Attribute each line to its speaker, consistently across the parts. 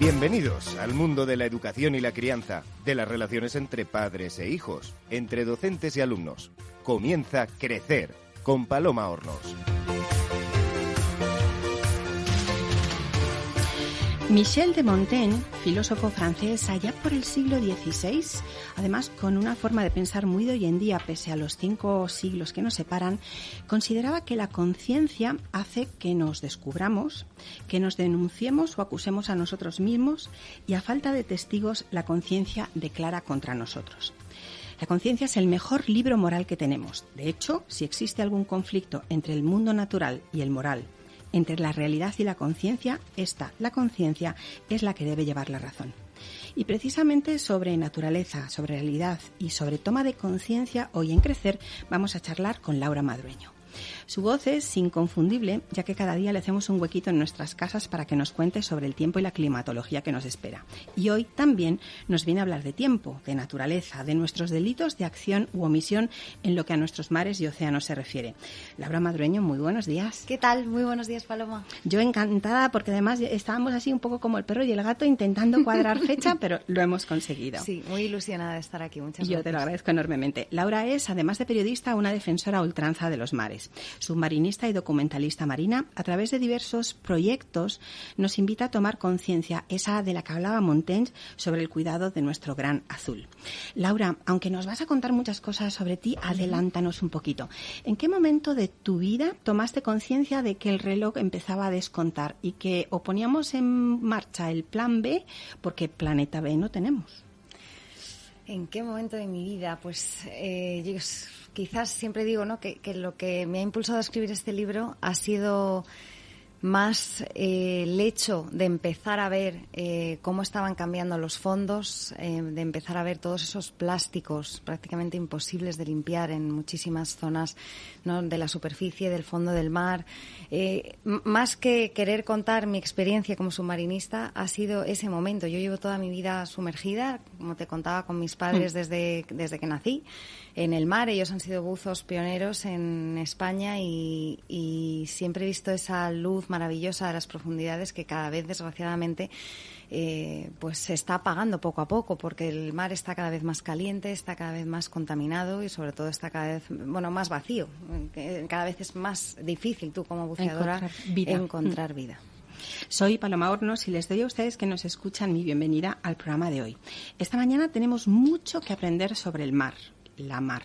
Speaker 1: Bienvenidos al mundo de la educación y la crianza, de las relaciones entre padres e hijos, entre docentes y alumnos. Comienza Crecer con Paloma Hornos.
Speaker 2: Michel de Montaigne, filósofo francés allá por el siglo XVI, además con una forma de pensar muy de hoy en día, pese a los cinco siglos que nos separan, consideraba que la conciencia hace que nos descubramos, que nos denunciemos o acusemos a nosotros mismos y a falta de testigos la conciencia declara contra nosotros. La conciencia es el mejor libro moral que tenemos. De hecho, si existe algún conflicto entre el mundo natural y el moral, entre la realidad y la conciencia, esta, la conciencia, es la que debe llevar la razón. Y precisamente sobre naturaleza, sobre realidad y sobre toma de conciencia, hoy en Crecer vamos a charlar con Laura Madrueño. Su voz es inconfundible, ya que cada día le hacemos un huequito en nuestras casas para que nos cuente sobre el tiempo y la climatología que nos espera. Y hoy también nos viene a hablar de tiempo, de naturaleza, de nuestros delitos de acción u omisión en lo que a nuestros mares y océanos se refiere. Laura Madrueño, muy buenos días.
Speaker 3: ¿Qué tal? Muy buenos días, Paloma.
Speaker 2: Yo encantada porque además estábamos así un poco como el perro y el gato intentando cuadrar fecha, pero lo hemos conseguido.
Speaker 3: Sí, muy ilusionada de estar aquí. Muchas
Speaker 2: gracias. Yo te lo agradezco enormemente. Laura es, además de periodista, una defensora a ultranza de los mares submarinista y documentalista marina, a través de diversos proyectos nos invita a tomar conciencia, esa de la que hablaba Montaigne, sobre el cuidado de nuestro gran azul. Laura, aunque nos vas a contar muchas cosas sobre ti, adelántanos un poquito. ¿En qué momento de tu vida tomaste conciencia de que el reloj empezaba a descontar y que o poníamos en marcha el plan B porque planeta B no tenemos?
Speaker 3: ¿En qué momento de mi vida? Pues eh, quizás siempre digo ¿no? que, que lo que me ha impulsado a escribir este libro ha sido más eh, el hecho de empezar a ver eh, cómo estaban cambiando los fondos, eh, de empezar a ver todos esos plásticos prácticamente imposibles de limpiar en muchísimas zonas de la superficie, del fondo del mar. más que querer contar mi experiencia como submarinista, ha sido ese momento. Yo llevo toda mi vida sumergida, como te contaba, con mis padres mm. desde, desde que nací en el mar. Ellos han sido buzos pioneros en España y, y siempre he visto esa luz maravillosa de las profundidades que cada vez, desgraciadamente, eh, pues se está apagando poco a poco porque el mar está cada vez más caliente, está cada vez más contaminado y sobre todo está cada vez bueno más vacío. Cada vez es más difícil tú como buceadora encontrar vida. Encontrar vida.
Speaker 2: Soy Paloma Hornos y les doy a ustedes que nos escuchan mi bienvenida al programa de hoy. Esta mañana tenemos mucho que aprender sobre el mar, la mar,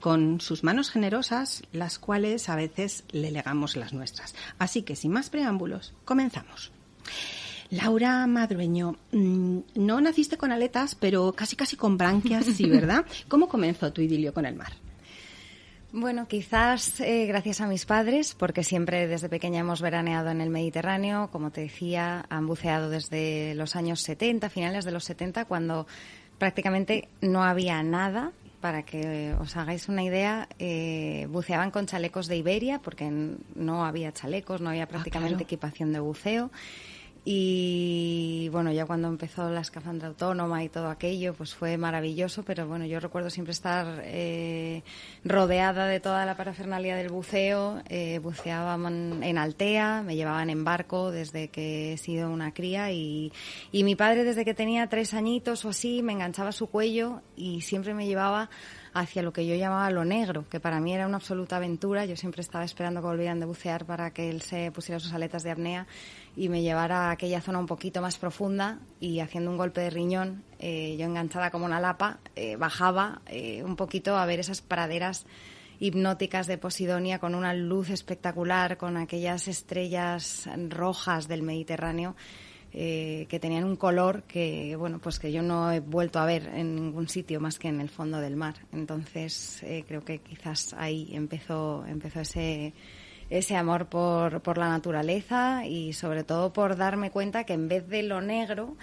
Speaker 2: con sus manos generosas, las cuales a veces le legamos las nuestras. Así que sin más preámbulos, comenzamos. Laura Madrueño, mm, no naciste con aletas, pero casi casi con branquias, sí, ¿verdad? ¿Cómo comenzó tu idilio con el mar?
Speaker 3: Bueno, quizás eh, gracias a mis padres, porque siempre desde pequeña hemos veraneado en el Mediterráneo, como te decía, han buceado desde los años 70, finales de los 70, cuando prácticamente no había nada para que os hagáis una idea, eh, buceaban con chalecos de Iberia, porque no había chalecos, no había ah, prácticamente equipación de buceo. Y bueno, ya cuando empezó la escafandra autónoma y todo aquello, pues fue maravilloso, pero bueno, yo recuerdo siempre estar eh, rodeada de toda la parafernalia del buceo. Eh, buceaban en Altea, me llevaban en barco desde que he sido una cría y, y mi padre desde que tenía tres añitos o así me enganchaba su cuello y siempre me llevaba hacia lo que yo llamaba lo negro, que para mí era una absoluta aventura. Yo siempre estaba esperando que volvieran de bucear para que él se pusiera sus aletas de apnea y me llevara a aquella zona un poquito más profunda y haciendo un golpe de riñón, eh, yo enganchada como una lapa, eh, bajaba eh, un poquito a ver esas praderas hipnóticas de Posidonia con una luz espectacular, con aquellas estrellas rojas del Mediterráneo eh, que tenían un color que, bueno, pues que yo no he vuelto a ver en ningún sitio más que en el fondo del mar. Entonces, eh, creo que quizás ahí empezó, empezó ese, ese amor por, por la naturaleza y sobre todo por darme cuenta que en vez de lo negro,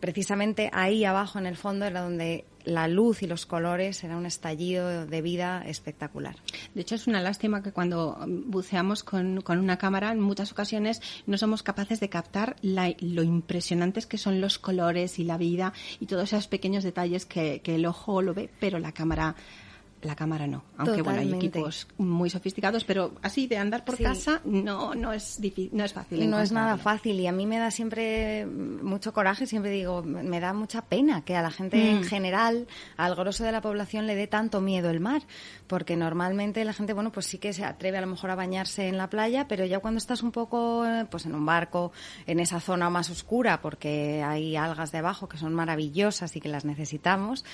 Speaker 3: precisamente ahí abajo en el fondo era donde la luz y los colores era un estallido de vida espectacular.
Speaker 2: De hecho, es una lástima que cuando buceamos con, una cámara, en muchas ocasiones no somos capaces de captar lo impresionantes que son los colores y la vida y todos esos pequeños detalles que, que el ojo lo ve, pero la cámara la cámara no. Aunque bueno, hay equipos muy sofisticados, pero así de andar por casa no, no, es difícil, no es fácil.
Speaker 3: No es nada fácil y a mí me da siempre mucho coraje, siempre digo, me da mucha pena que a la gente en mm. general, al grosso de la población, le dé tanto miedo el mar, porque normalmente la gente, bueno, pues sí que se atreve a lo mejor a bañarse en la playa, pero ya cuando estás un poco, pues en un barco, en esa zona más oscura, porque hay algas debajo que son maravillosas y que las necesitamos,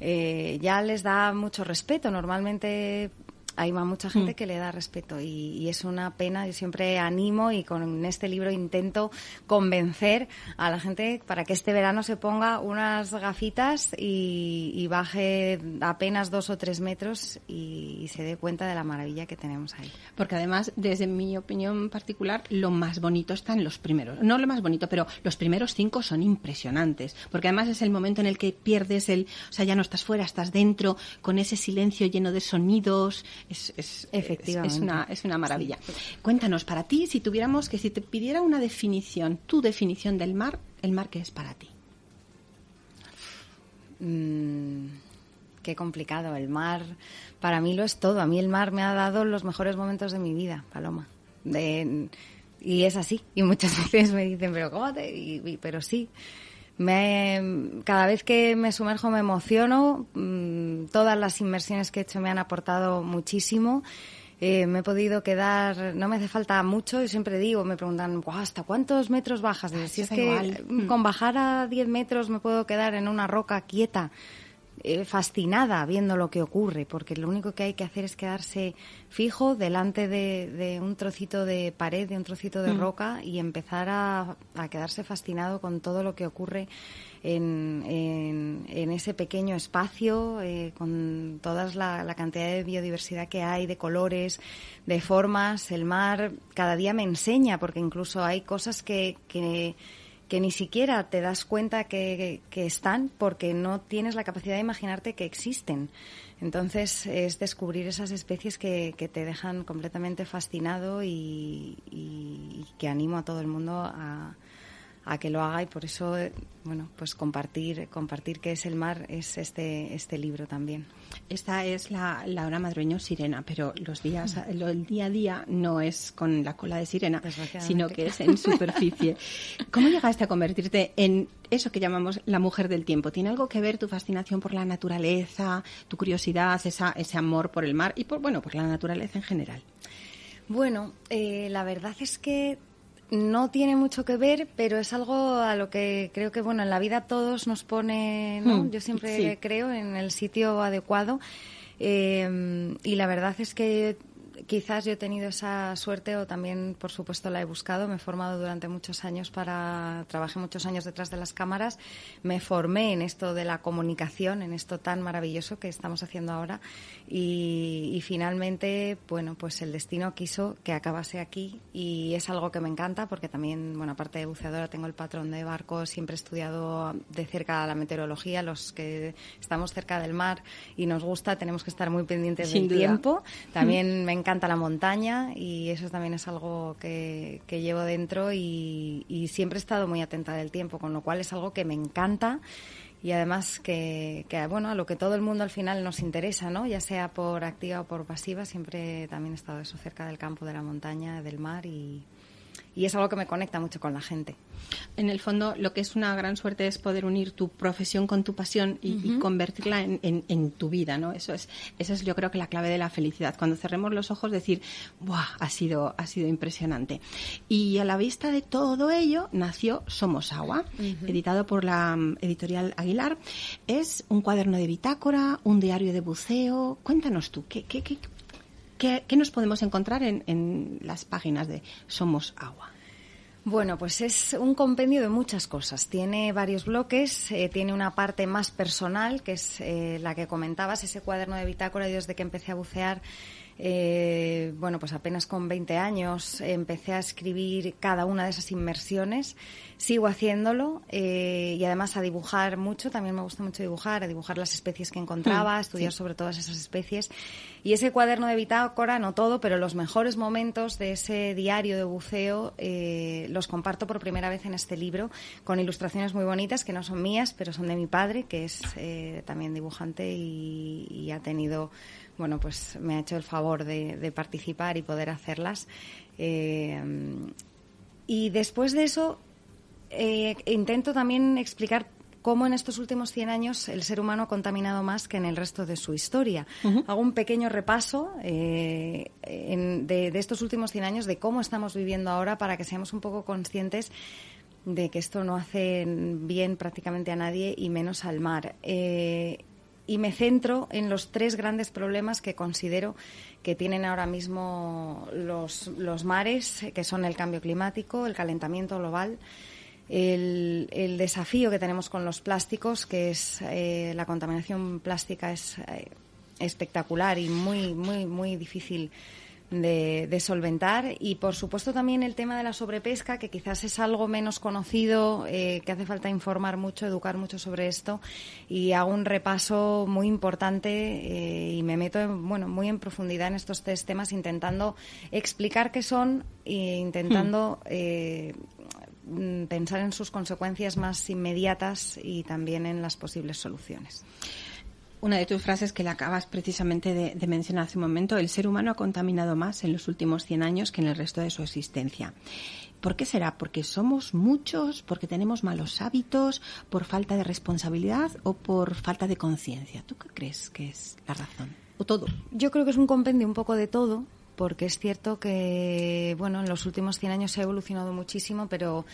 Speaker 3: eh, ya les da mucho respeto. Normalmente hay mucha gente mm. que le da respeto y, es una pena. Yo siempre animo y con este libro intento convencer a la gente para que este verano se ponga unas gafitas y, baje apenas dos o tres metros y, se dé cuenta de la maravilla que tenemos ahí.
Speaker 2: Porque además, desde mi opinión particular, lo más bonito están los primeros. No lo más bonito, pero los primeros cinco son impresionantes. Porque además es el momento en el que pierdes el. O sea, ya no estás fuera, estás dentro, con ese silencio lleno de sonidos, es, Efectivamente. es, una, es una maravilla. Cuéntanos, para ti, si tuviéramos que, si te pidiera una definición, tu definición del mar, ¿el mar qué es para ti?
Speaker 3: Mm, qué complicado. El mar, para mí lo es todo. A mí el mar me ha dado los mejores momentos de mi vida, Paloma. y es así. Y muchas veces me dicen, pero ¿cómo te...? pero sí. Me, cada vez que me sumerjo me emociono. Mm, todas las inmersiones que he hecho me han aportado muchísimo. Eh, me he podido quedar, no me hace falta mucho, y siempre digo, me preguntan, ¿hasta cuántos metros bajas? si es que con bajar a 10 metros me puedo quedar en una roca quieta. Eh, fascinada viendo lo que ocurre, porque lo único que hay que hacer es quedarse fijo delante de, un trocito de pared, de un trocito de mm. roca y empezar a, quedarse fascinado con todo lo que ocurre en, en, ese pequeño espacio, eh, con toda la, la, cantidad de biodiversidad que hay, de colores, de formas. El mar cada día me enseña, porque incluso hay cosas que, que que ni siquiera te das cuenta que, están porque no tienes la capacidad de imaginarte que existen. Entonces es descubrir esas especies que, te dejan completamente fascinado y, y, que animo a todo el mundo a, a que lo haga y por eso, bueno, pues compartir, compartir qué es el mar es este, este libro también.
Speaker 2: Esta es la, la hora madrueño sirena, pero los días, el día a día no es con la cola de sirena, sino que es en superficie. ¿Cómo llegaste a convertirte en eso que llamamos la mujer del tiempo? ¿Tiene algo que ver tu fascinación por la naturaleza, tu curiosidad, esa, ese amor por el mar y por, bueno, por la naturaleza en general?
Speaker 3: Bueno, eh, la verdad es que no tiene mucho que ver, pero es algo a lo que creo que, bueno, en la vida todos nos pone, ¿no? Hmm, Yo siempre creo en el sitio adecuado. Eh, y la verdad es que quizás yo he tenido esa suerte o también, por supuesto, la he buscado. Me he formado durante muchos años para, trabajé muchos años detrás de las cámaras, me formé en esto de la comunicación, en esto tan maravilloso que estamos haciendo ahora y, finalmente, bueno, pues el destino quiso que acabase aquí y es algo que me encanta porque también, bueno, aparte de buceadora tengo el patrón de barco, siempre he estudiado de cerca la meteorología, los que estamos cerca del mar y nos gusta, tenemos que estar muy pendientes del tiempo. También me encanta la montaña y eso también es algo que, llevo dentro y, siempre he estado muy atenta del tiempo, con lo cual es algo que me encanta y además que, que, bueno a lo que todo el mundo al final nos interesa no ya sea por activa o por pasiva siempre también he estado eso cerca del campo de la montaña del mar y, y es algo que me conecta mucho con la gente.
Speaker 2: En el fondo, lo que es una gran suerte es poder unir tu profesión con tu pasión y, convertirla en, tu vida, ¿no? Eso es, eso es, yo creo que la clave de la felicidad. Cuando cerremos los ojos, decir, ¡buah! Ha sido, ha sido impresionante. Y a la vista de todo ello, nació Somos Agua, editado por la mm, editorial Aguilar. Es un cuaderno de bitácora, un diario de buceo. Cuéntanos tú, ¿qué, qué, qué ¿Qué, nos podemos encontrar en, las páginas de Somos Agua?
Speaker 3: Bueno, pues es un compendio de muchas cosas. Tiene varios bloques, eh, tiene una parte más personal, que es eh, la que comentabas, ese cuaderno de bitácora y desde que empecé a bucear eh, bueno, pues apenas con 20 años empecé a escribir cada una de esas inmersiones. Sigo haciéndolo eh, y además a dibujar mucho. También me gusta mucho dibujar, a dibujar las especies que encontraba, a mm, estudiar sobre todas esas especies. Y ese cuaderno de bitácora, no todo, pero los mejores momentos de ese diario de buceo eh, los comparto por primera vez en este libro con ilustraciones muy bonitas que no son mías, pero son de mi padre, que es también dibujante y ha tenido bueno, pues me ha hecho el favor de, participar y poder hacerlas. Eh, y después de eso, eh, intento también explicar cómo en estos últimos 100 años el ser humano ha contaminado más que en el resto de su historia. Hago un pequeño repaso eh, de, de, estos últimos 100 años, de cómo estamos viviendo ahora, para que seamos un poco conscientes de que esto no hace bien prácticamente a nadie y menos al mar y me centro en los tres grandes problemas que considero que tienen ahora mismo los, los mares, que son el cambio climático, el calentamiento global, el, desafío que tenemos con los plásticos, que es eh, la contaminación plástica es eh, espectacular y muy, muy, muy difícil de, solventar. Y por supuesto también el tema de la sobrepesca que quizás es algo menos conocido eh, que hace falta informar mucho educar mucho sobre esto. Y hago un repaso muy importante eh, y me meto bueno muy en profundidad en estos tres temas intentando explicar qué son e intentando hmm. eh, pensar en sus consecuencias más inmediatas y también en las posibles soluciones
Speaker 2: una de tus frases que le acabas precisamente de, mencionar hace un momento, el ser humano ha contaminado más en los últimos 100 años que en el resto de su existencia. ¿Por qué será? ¿Porque somos muchos? ¿Porque tenemos malos hábitos? ¿Por falta de responsabilidad o por falta de conciencia? ¿Tú qué crees que es la razón? ¿O todo?
Speaker 3: Yo creo que es un compendio un poco de todo, porque es cierto que, bueno, en los últimos 100 años se ha evolucionado muchísimo, pero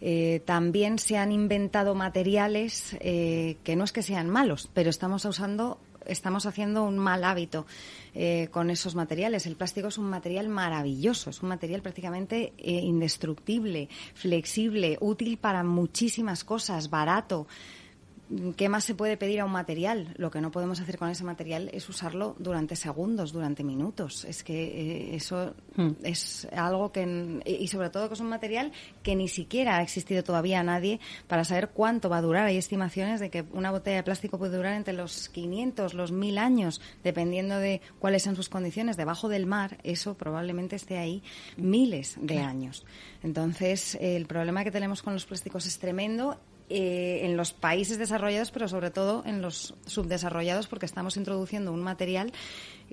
Speaker 3: eh, también se han inventado materiales eh, que no es que sean malos, pero estamos usando estamos haciendo un mal hábito eh, con esos materiales. El plástico es un material maravilloso, es un material prácticamente indestructible, flexible, útil para muchísimas cosas, barato. ¿Qué más se puede pedir a un material? Lo que no podemos hacer con ese material es usarlo durante segundos, durante minutos. Es que eh, eso hmm. es algo que, y sobre todo que es un material que ni siquiera ha existido todavía a nadie para saber cuánto va a durar. Hay estimaciones de que una botella de plástico puede durar entre los 500, los 1000 años, dependiendo de cuáles sean sus condiciones. Debajo del mar, eso probablemente esté ahí miles de años. Entonces, el problema que tenemos con los plásticos es tremendo eh, en los países desarrollados, pero sobre todo en los subdesarrollados, porque estamos introduciendo un material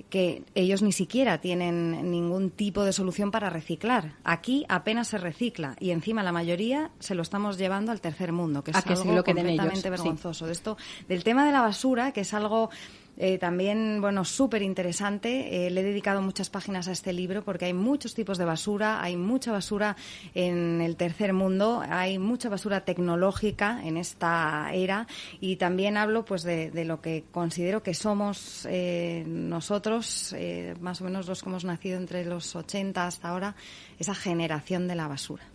Speaker 3: que ellos ni siquiera tienen ningún tipo de solución para reciclar. Aquí apenas se recicla y encima la mayoría se lo estamos llevando al tercer mundo, que es algo completamente vergonzoso. De esto, del tema de la basura, que es algo eh, también, bueno, súper interesante. Eh, le he dedicado muchas páginas a este libro porque hay muchos tipos de basura, hay mucha basura en el tercer mundo, hay mucha basura tecnológica en esta era y también hablo pues de, lo que considero que somos eh, nosotros, más o menos los que hemos nacido entre los 80 hasta ahora, esa generación de la basura.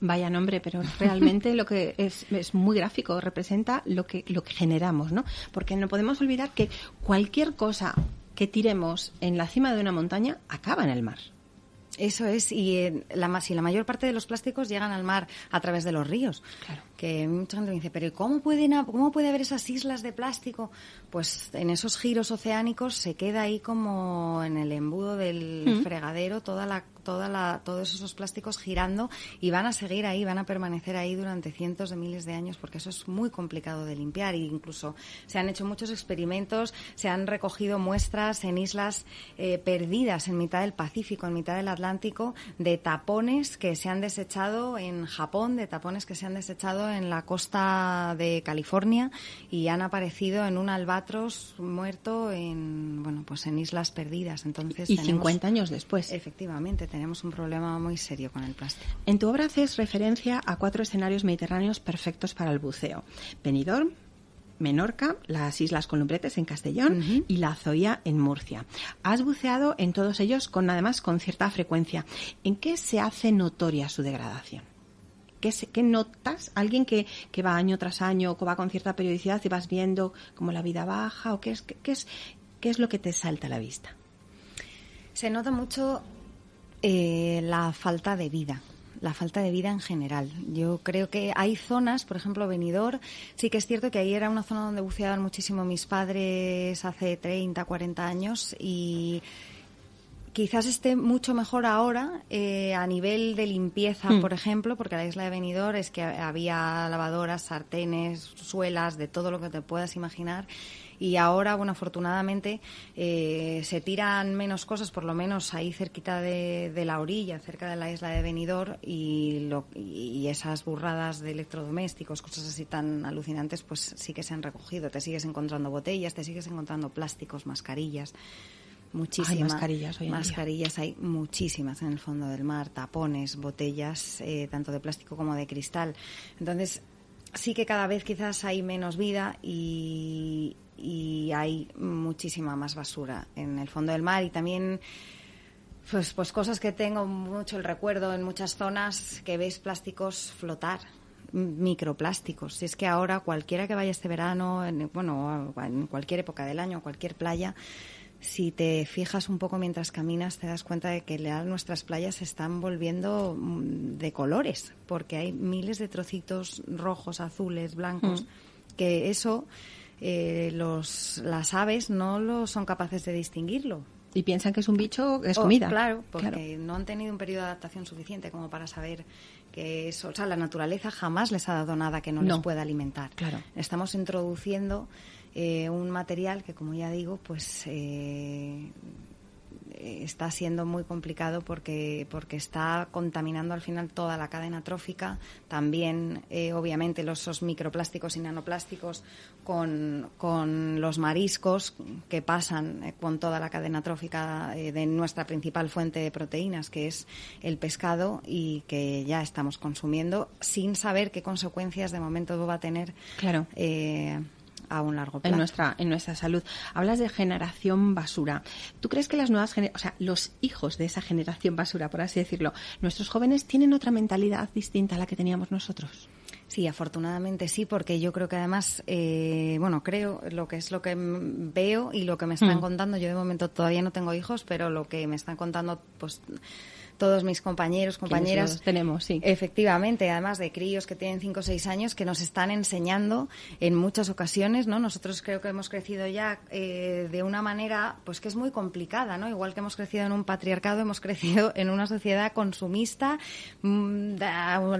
Speaker 2: Vaya nombre, pero realmente lo que es, es muy gráfico, representa lo que, lo que generamos, ¿no? Porque no podemos olvidar que cualquier cosa que tiremos en la cima de una montaña acaba en el mar.
Speaker 3: Eso es, y eh, la, si la mayor parte de los plásticos llegan al mar a través de los ríos. Claro. Que mucha gente me dice, pero ¿cómo, pueden, ¿cómo puede haber esas islas de plástico? Pues en esos giros oceánicos se queda ahí como en el embudo del fregadero toda la toda la, todos esos plásticos girando y van a seguir ahí, van a permanecer ahí durante cientos de miles de años porque eso es muy complicado de limpiar e incluso se han hecho muchos experimentos, se han recogido muestras en islas eh, perdidas en mitad del Pacífico, en mitad del Atlántico, de tapones que se han desechado en Japón, de tapones que se han desechado en la costa de California y han aparecido en un albatros muerto en, bueno, pues en islas perdidas. Entonces,
Speaker 2: y 50 años después.
Speaker 3: Efectivamente, tenemos un problema muy serio con el plástico.
Speaker 2: En tu obra haces referencia a cuatro escenarios mediterráneos perfectos para el buceo. Benidorm, Menorca, las Islas Columbretes en Castellón y la Zoya en Murcia. Has buceado en todos ellos con además con cierta frecuencia. ¿En qué se hace notoria su degradación? ¿Qué, qué notas? ¿Alguien que, que, va año tras año o va con cierta periodicidad y vas viendo como la vida baja? ¿O qué es, qué, es, qué es lo que te salta a la vista?
Speaker 3: Se nota mucho eh, la falta de vida la falta de vida en general. Yo creo que hay zonas, por ejemplo, Benidorm, sí que es cierto que ahí era una zona donde buceaban muchísimo mis padres hace 30, 40 años y quizás esté mucho mejor ahora eh, a nivel de limpieza, hmm. por ejemplo, porque la isla de Benidorm es que había lavadoras, sartenes, suelas, de todo lo que te puedas imaginar y ahora, bueno, afortunadamente eh, se tiran menos cosas, por lo menos ahí cerquita de, la orilla, cerca de la isla de Benidorm y, y esas burradas de electrodomésticos, cosas así tan alucinantes, pues sí que se han recogido. Te sigues encontrando botellas, te sigues encontrando plásticos, mascarillas muchísimas
Speaker 2: hay mascarillas hoy
Speaker 3: mascarillas hay muchísimas en el fondo del mar tapones botellas eh, tanto de plástico como de cristal entonces sí que cada vez quizás hay menos vida y, y hay muchísima más basura en el fondo del mar y también pues, pues cosas que tengo mucho el recuerdo en muchas zonas que ves plásticos flotar microplásticos. Si es que ahora cualquiera que vaya este verano, en, bueno, en cualquier época del año, cualquier playa, si te fijas un poco mientras caminas, te das cuenta de que nuestras playas se están volviendo mm, de colores, porque hay miles de trocitos rojos, azules, blancos, mm. que eso eh, los, las aves no lo son capaces de distinguirlo.
Speaker 2: Y piensan que es un bicho, es oh, comida.
Speaker 3: claro, porque no han tenido un periodo de adaptación suficiente como para saber que eso, o sea, la naturaleza jamás les ha dado nada que no, les pueda alimentar.
Speaker 2: Claro.
Speaker 3: Estamos introduciendo eh, un material que, como ya digo, pues eh, está siendo muy complicado porque, porque está contaminando al final toda la cadena trófica, también eh, obviamente los esos microplásticos y nanoplásticos con, con, los mariscos que pasan eh, con toda la cadena trófica eh, de nuestra principal fuente de proteínas, que es el pescado y que ya estamos consumiendo sin saber qué consecuencias de momento va a tener.
Speaker 2: Claro
Speaker 3: a un largo plazo.
Speaker 2: En nuestra, en nuestra salud. Hablas de generación basura. ¿Tú crees que las nuevas o sea, los hijos de esa generación basura, por así decirlo, nuestros jóvenes tienen otra mentalidad distinta a la que teníamos nosotros?
Speaker 3: Sí, afortunadamente sí, porque yo creo que además, eh, bueno, creo lo que es lo que veo y lo que me están mm. contando. Yo de momento todavía no tengo hijos, pero lo que me están contando, pues todos mis compañeros, compañeras.
Speaker 2: tenemos, sí.
Speaker 3: Efectivamente, además de críos que tienen 5 o 6 años que nos están enseñando en muchas ocasiones, ¿no? Nosotros creo que hemos crecido ya eh, de una manera, pues que es muy complicada, ¿no? Igual que hemos crecido en un patriarcado, hemos crecido en una sociedad consumista, mm,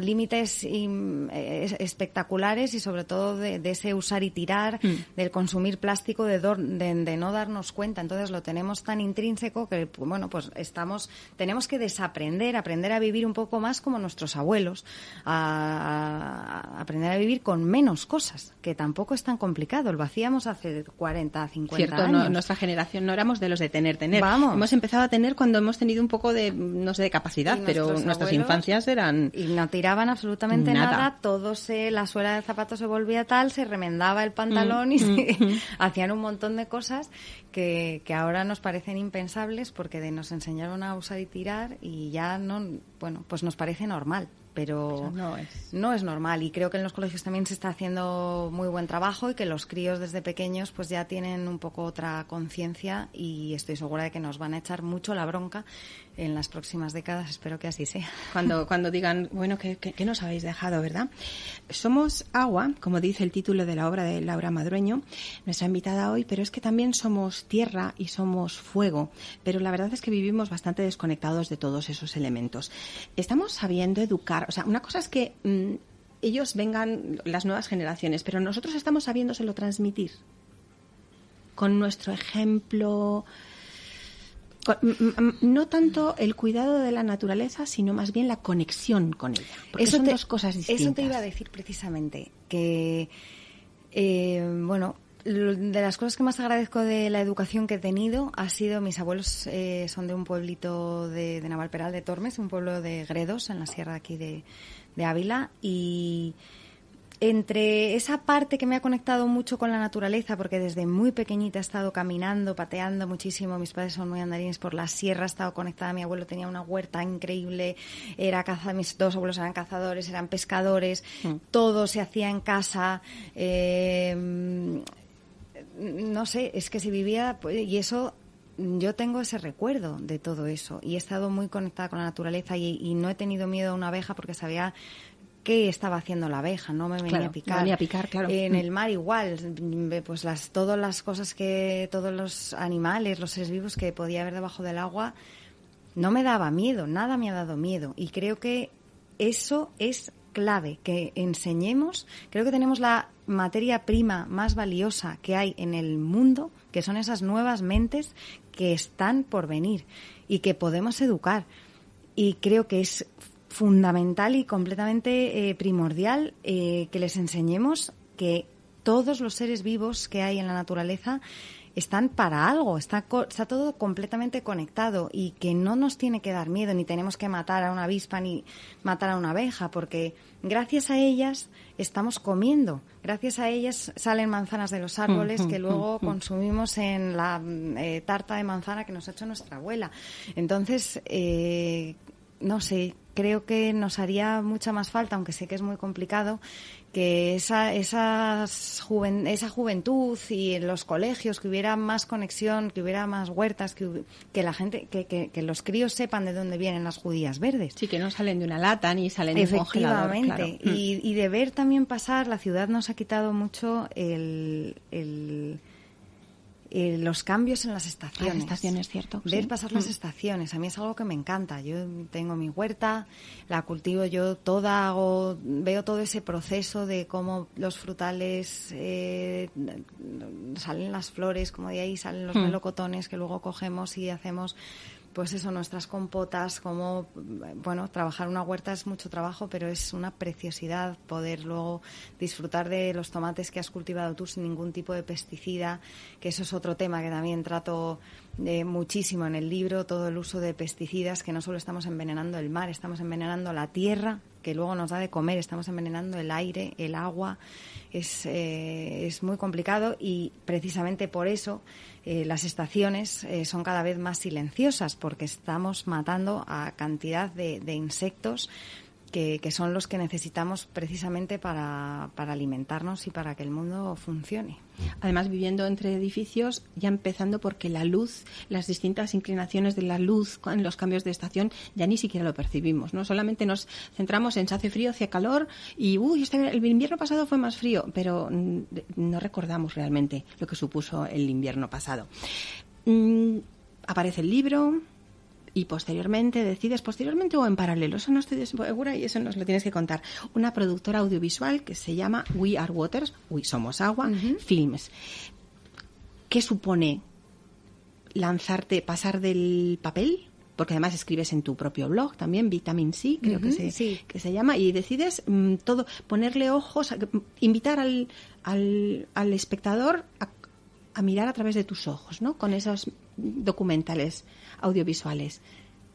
Speaker 3: límites eh, espectaculares y sobre todo de, ese usar y tirar, mm. del consumir plástico, de, de, no darnos cuenta. Entonces lo tenemos tan intrínseco que, bueno, pues estamos, tenemos que desaparecer aprender, aprender a vivir un poco más como nuestros abuelos, a, aprender a vivir con menos cosas, que tampoco es tan complicado. Lo hacíamos hace 40, 50
Speaker 2: Cierto,
Speaker 3: años.
Speaker 2: nuestra generación no éramos de los de tener, tener. Vamos. Hemos empezado a tener cuando hemos tenido un poco de, no sé, de capacidad, pero nuestras infancias eran...
Speaker 3: Y no tiraban absolutamente nada, todo se, la suela del zapato se volvía tal, se remendaba el pantalón mm, y mm, mm. hacían un montón de cosas que, que ahora nos parecen impensables porque de nos enseñaron a usar y tirar y ya no, bueno, pues nos parece normal pero
Speaker 2: no es.
Speaker 3: no es normal y creo que en los colegios también se está haciendo muy buen trabajo y que los críos desde pequeños pues ya tienen un poco otra conciencia y estoy segura de que nos van a echar mucho la bronca en las próximas décadas. Espero que así sea.
Speaker 2: Cuando, cuando digan, bueno, ¿qué, nos habéis dejado, verdad? Somos agua, como dice el título de la obra de Laura Madrueño, nuestra invitada hoy, pero es que también somos tierra y somos fuego. Pero la verdad es que vivimos bastante desconectados de todos esos elementos. Estamos sabiendo educar. O sea, una cosa es que mm, ellos vengan, las nuevas generaciones, pero nosotros estamos sabiéndoselo transmitir con nuestro ejemplo, no tanto el cuidado de la naturaleza, sino más bien la conexión con ella. Porque eso son dos cosas distintas.
Speaker 3: Eso te iba a decir precisamente, que, eh, bueno, de las cosas que más agradezco de la educación que he tenido ha sido, mis abuelos eh, son de un pueblito de, de Navalperal de Tormes, un pueblo de Gredos, en la sierra aquí de, de Ávila, y entre esa parte que me ha conectado mucho con la naturaleza, porque desde muy pequeñita he estado caminando, pateando muchísimo, mis padres son muy andarines por la sierra, he estado conectada, mi abuelo tenía una huerta increíble, era caza, mis dos abuelos eran cazadores, eran pescadores, mm. todo se hacía en casa, eh, no sé, es que se vivía, pues, y eso yo tengo ese recuerdo de todo eso y he estado muy conectada con la naturaleza y, no he tenido miedo a una abeja porque sabía qué estaba haciendo la abeja, no me venía a picar.
Speaker 2: a picar, claro.
Speaker 3: En el mar igual, pues las todas las cosas que todos los animales, los seres vivos que podía haber debajo del agua no me daba miedo, nada me ha dado miedo y creo que eso es clave que enseñemos. Creo que tenemos la materia prima más valiosa que hay en el mundo, que son esas nuevas mentes que están por venir y que podemos educar. Y creo que es fundamental y completamente eh, primordial eh, que les enseñemos que todos los seres vivos que hay en la naturaleza están para algo, está, está todo completamente conectado y que no nos tiene que dar miedo, ni tenemos que matar a una avispa ni matar a una abeja, porque gracias a ellas estamos comiendo, gracias a ellas salen manzanas de los árboles que luego consumimos en la eh, tarta de manzana que nos ha hecho nuestra abuela. Entonces, eh, no sé, creo que nos haría mucha más falta, aunque sé que es muy complicado, que esa, esa juventud y en los colegios, que hubiera más conexión, que hubiera más huertas, que, que la gente, que, que, los críos sepan de dónde vienen las judías verdes.
Speaker 2: Sí, que no salen de una lata ni salen de un congelador.
Speaker 3: Efectivamente. Y, y de ver también pasar, la ciudad nos ha quitado mucho el eh, los cambios en las estaciones.
Speaker 2: Las estaciones, cierto.
Speaker 3: Ver pasar las mm. estaciones. A mí es algo que me encanta. Yo tengo mi huerta, la cultivo yo toda, hago, veo todo ese proceso de cómo los frutales eh, salen las flores, como de ahí salen los mm. melocotones que luego cogemos y hacemos pues eso, nuestras compotas, como, bueno, trabajar una huerta es mucho trabajo, pero es una preciosidad poder luego disfrutar de los tomates que has cultivado tú sin ningún tipo de pesticida, que eso es otro tema que también trato eh, muchísimo en el libro, todo el uso de pesticidas, que no solo estamos envenenando el mar, estamos envenenando la tierra, que luego nos da de comer, estamos envenenando el aire, el agua, es, eh, es muy complicado y precisamente por eso eh, las estaciones eh, son cada vez más silenciosas porque estamos matando a cantidad de, insectos que, son los que necesitamos precisamente para, alimentarnos y para que el mundo funcione.
Speaker 2: Además, viviendo entre edificios, ya empezando porque la luz, las distintas inclinaciones de la luz en los cambios de estación, ya ni siquiera lo percibimos, ¿no? Solamente nos centramos en se hace frío, hace calor y, uy, este, el invierno pasado fue más frío, pero mm, no recordamos realmente lo que supuso el invierno pasado. Mm, aparece el libro, y posteriormente decides, posteriormente o en paralelo, eso no estoy segura y eso nos lo tienes que contar, una productora audiovisual que se llama We Are Waters, We Somos Agua, Films. ¿Qué supone lanzarte, pasar del papel? Porque además escribes en tu propio blog también, Vitamin C, creo que, se, que se llama, y decides mm, todo, ponerle ojos, invitar al, al, al espectador a, a mirar a través de tus ojos, ¿no? Con esos documentales audiovisuales.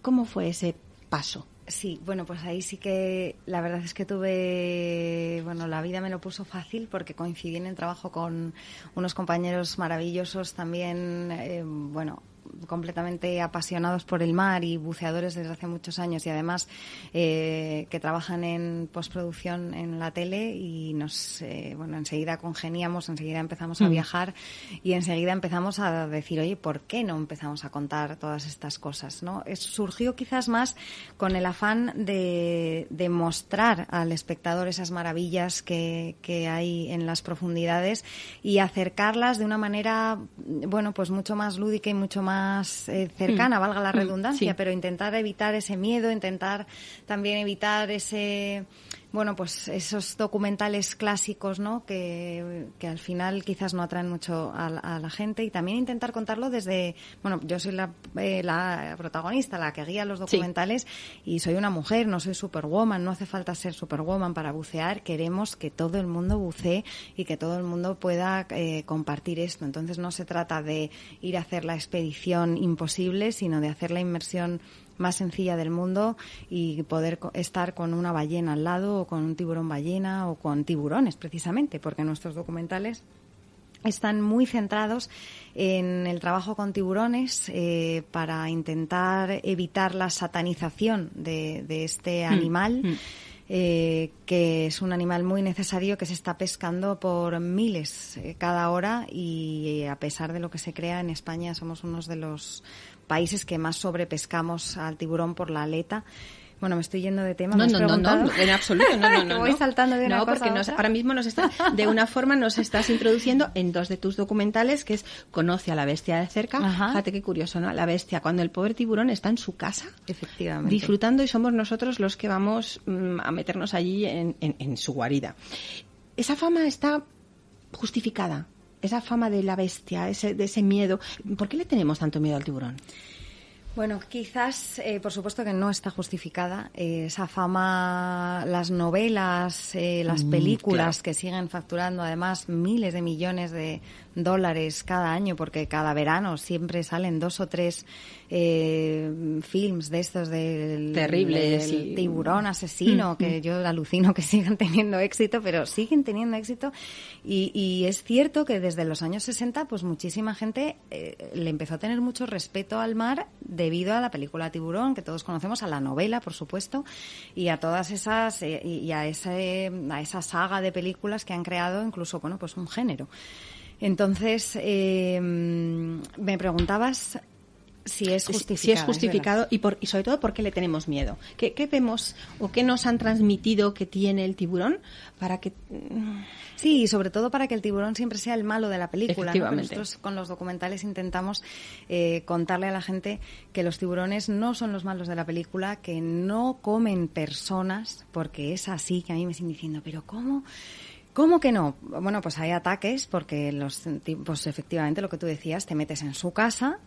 Speaker 2: ¿Cómo fue ese paso?
Speaker 3: Sí, bueno, pues ahí sí que la verdad es que tuve, bueno, la vida me lo puso fácil porque coincidí en el trabajo con unos compañeros maravillosos también, eh, bueno, completamente apasionados por el mar y buceadores desde hace muchos años y además eh, que trabajan en postproducción en la tele y nos, eh, bueno, enseguida congeniamos, enseguida empezamos a mm. viajar y enseguida empezamos a decir, oye, ¿por qué no empezamos a contar todas estas cosas? ¿no? surgió quizás más con el afán de, de mostrar al espectador esas maravillas que, que hay en las profundidades y acercarlas de una manera, bueno, pues mucho más lúdica y mucho más más eh, cercana, mm. valga la mm, redundancia, pero intentar evitar ese miedo, intentar también evitar ese bueno, pues esos documentales clásicos, ¿no? Que, que al final quizás no atraen mucho a, la gente y también intentar contarlo desde, bueno, yo soy la, eh, la protagonista, la que guía los documentales y soy una mujer, no soy superwoman, no hace falta ser superwoman para bucear, queremos que todo el mundo bucee y que todo el mundo pueda eh, compartir esto. Entonces no se trata de ir a hacer la expedición imposible, sino de hacer la inmersión más sencilla del mundo y poder estar con una ballena al lado o con un tiburón ballena o con tiburones precisamente, porque nuestros documentales están muy centrados en el trabajo con tiburones eh, para intentar evitar la satanización de, este mm, animal. Mm. Eh, que es un animal muy necesario que se está pescando por miles eh, cada hora y a pesar de lo que se crea en España somos uno de los países que más sobrepescamos al tiburón por la aleta. Bueno, me estoy yendo de tema.
Speaker 2: No, no, no, no, en absoluto, no, no, no.
Speaker 3: Voy saltando de
Speaker 2: no, porque nos- ahora mismo nos está, de una forma nos estás introduciendo en dos de tus documentales, que es Conoce a la bestia de cerca.
Speaker 3: Ajá.
Speaker 2: Fíjate qué curioso, ¿no? La bestia, cuando el pobre tiburón está en su casa,
Speaker 3: Efectivamente.
Speaker 2: disfrutando y somos nosotros los que vamos mm, a meternos allí en, en- en su guarida. Esa fama está justificada, esa fama de la bestia, ese, de ese miedo. ¿Por qué le tenemos tanto miedo al tiburón?
Speaker 3: Bueno, quizás, eh, por supuesto que no está justificada. Eh, esa fama, las novelas, eh, las
Speaker 2: Mm,
Speaker 3: películas
Speaker 2: claro.
Speaker 3: que siguen facturando además miles de millones de dólares cada año, porque cada verano siempre salen dos o tres eh, films de estos del,
Speaker 2: Terribles
Speaker 3: del
Speaker 2: y-
Speaker 3: tiburón asesino,
Speaker 2: Mm,
Speaker 3: que yo alucino que sigan teniendo éxito, pero siguen teniendo éxito. Y, y es cierto que desde los años 60, pues muchísima gente eh, le empezó a tener mucho respeto al mar debido a la película Tiburón, que todos conocemos, a la novela, por supuesto, y a todas esas, eh, y y a, ese, a esa saga de películas que han creado incluso, bueno, pues un género. Entonces, eh, me preguntabas si es justificado.
Speaker 2: Si es justificado y, por, y sobre todo por qué le tenemos miedo. ¿Qué, qué vemos o qué nos han transmitido que tiene el tiburón para que... mm,
Speaker 3: Sí, y sobre todo para que el tiburón siempre sea el malo de la película. ¿no? Nosotros con los documentales intentamos eh, contarle a la gente que los tiburones no son los malos de la película, que no comen personas, porque es así que a mí me siguen diciendo, pero ¿cómo? ¿Cómo que no? Bueno, pues hay ataques porque los ti- pues efectivamente lo que tú decías, te metes en su casa,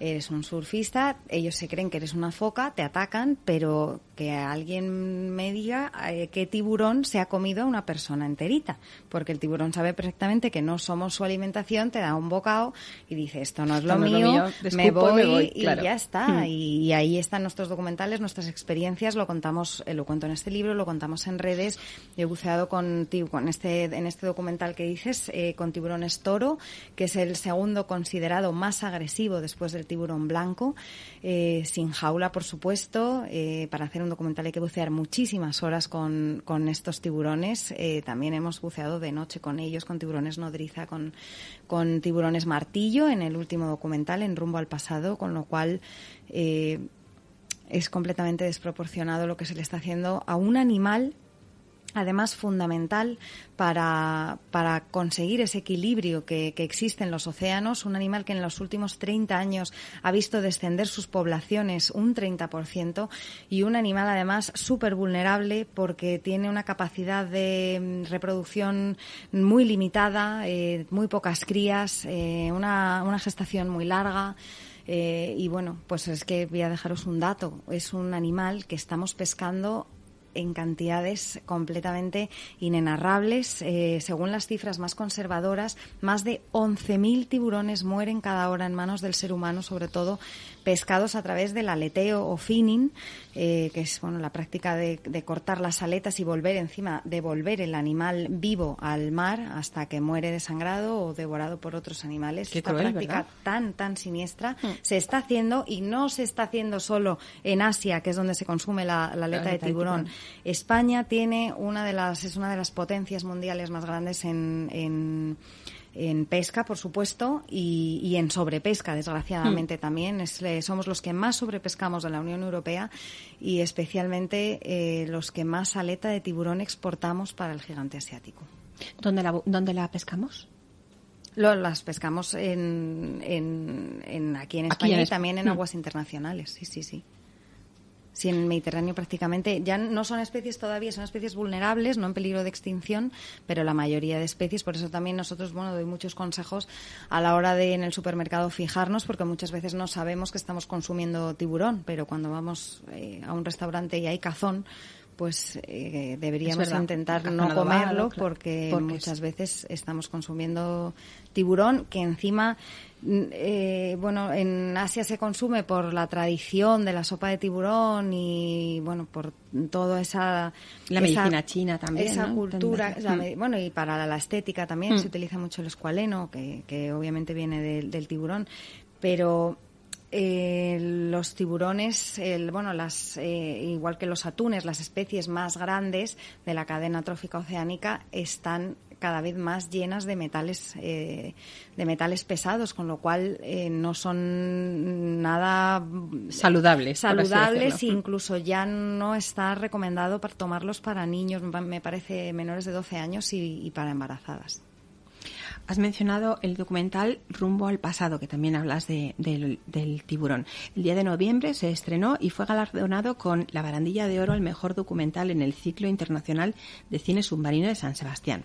Speaker 3: eres un surfista, ellos se creen que eres una foca, te atacan, pero que alguien me diga eh, qué tiburón se ha comido a una persona enterita, porque el tiburón sabe perfectamente que no somos su alimentación, te da un bocado y dice esto no es lo
Speaker 2: es
Speaker 3: mío, me voy,
Speaker 2: me voy,
Speaker 3: y
Speaker 2: claro.
Speaker 3: ya está.
Speaker 2: Mm.
Speaker 3: Y, y ahí están nuestros documentales, nuestras experiencias, lo contamos, eh, lo cuento en este libro, lo contamos en redes. Yo he buceado con, con este, en este documental que dices, eh, con tiburones toro, que es el segundo considerado más agresivo después del tiburón blanco, eh, sin jaula, por supuesto. Eh, para hacer un documental hay que bucear muchísimas horas con, con estos tiburones. Eh, también hemos buceado de noche con ellos, con tiburones nodriza, con, con tiburones martillo en el último documental, en Rumbo al Pasado, con lo cual eh, es completamente desproporcionado lo que se le está haciendo a un animal además fundamental para, para conseguir ese equilibrio que, que existe en los océanos, un animal que en los últimos 30 años ha visto descender sus poblaciones un 30% y un animal además súper vulnerable porque tiene una capacidad de mm, reproducción muy limitada, eh, muy pocas crías, eh, una, una gestación muy larga. Eh, y bueno, pues es que voy a dejaros un dato. Es un animal que estamos pescando en cantidades completamente inenarrables. Eh, según las cifras más conservadoras, más de 11.000 tiburones mueren cada hora en manos del ser humano, sobre todo pescados a través del aleteo o finning, eh, que es bueno la práctica de, de cortar las aletas y volver encima, devolver el animal vivo al mar hasta que muere desangrado o devorado por otros animales.
Speaker 2: Qué
Speaker 3: Esta
Speaker 2: cruel,
Speaker 3: práctica
Speaker 2: ¿verdad?
Speaker 3: tan, tan siniestra se está haciendo y no se está haciendo solo en Asia, que es donde se consume la, la aleta de
Speaker 2: aleta de
Speaker 3: tiburón.
Speaker 2: tiburón.
Speaker 3: España tiene una de las, es una de las potencias mundiales más grandes en, en, en pesca, por supuesto, y, y en sobrepesca, desgraciadamente también. Es, eh, somos los que más sobrepescamos de la Unión Europea y especialmente eh, los que más aleta de tiburón exportamos para el gigante asiático.
Speaker 2: ¿Dónde la, ¿Dónde la pescamos?
Speaker 3: Lo, las pescamos en, en, en- aquí en España y también en
Speaker 2: Mm.
Speaker 3: aguas internacionales. Sí, sí, sí. Sí, en el Mediterráneo prácticamente ya no son especies todavía, son especies vulnerables, no en peligro de extinción, pero la mayoría de especies, por eso también nosotros, bueno, doy muchos consejos a la hora de en el supermercado fijarnos, porque muchas veces no sabemos que estamos consumiendo tiburón, pero cuando vamos eh, a un restaurante y hay cazón, pues eh, deberíamos
Speaker 2: verdad.
Speaker 3: intentar no comerlo
Speaker 2: claro.
Speaker 3: porque,
Speaker 2: Porque
Speaker 3: muchas
Speaker 2: es-
Speaker 3: veces estamos consumiendo tiburón que encima eh, bueno en Asia se consume por la tradición de la sopa de tiburón y bueno por toda esa
Speaker 2: La
Speaker 3: esa-
Speaker 2: medicina china también,
Speaker 3: esa
Speaker 2: ¿no?
Speaker 3: cultura la
Speaker 2: Mm.
Speaker 3: bueno y para la estética también
Speaker 2: Mm.
Speaker 3: se utiliza mucho el escualeno que, que obviamente viene del- del tiburón pero eh, los tiburones, el, bueno, las, eh, igual que los atunes, las especies más grandes de la cadena trófica oceánica están cada vez más llenas de metales eh, de metales pesados con lo cual no son nada
Speaker 2: saludables
Speaker 3: saludables e incluso ya no está recomendado para tomarlos para niños me parece menores de 12 años y para embarazadas
Speaker 2: Has mencionado el documental Rumbo al pasado, que también hablas de, del, tiburón. El día de noviembre se estrenó y fue galardonado con la barandilla de oro al mejor documental en el ciclo internacional de cine submarino de San Sebastián.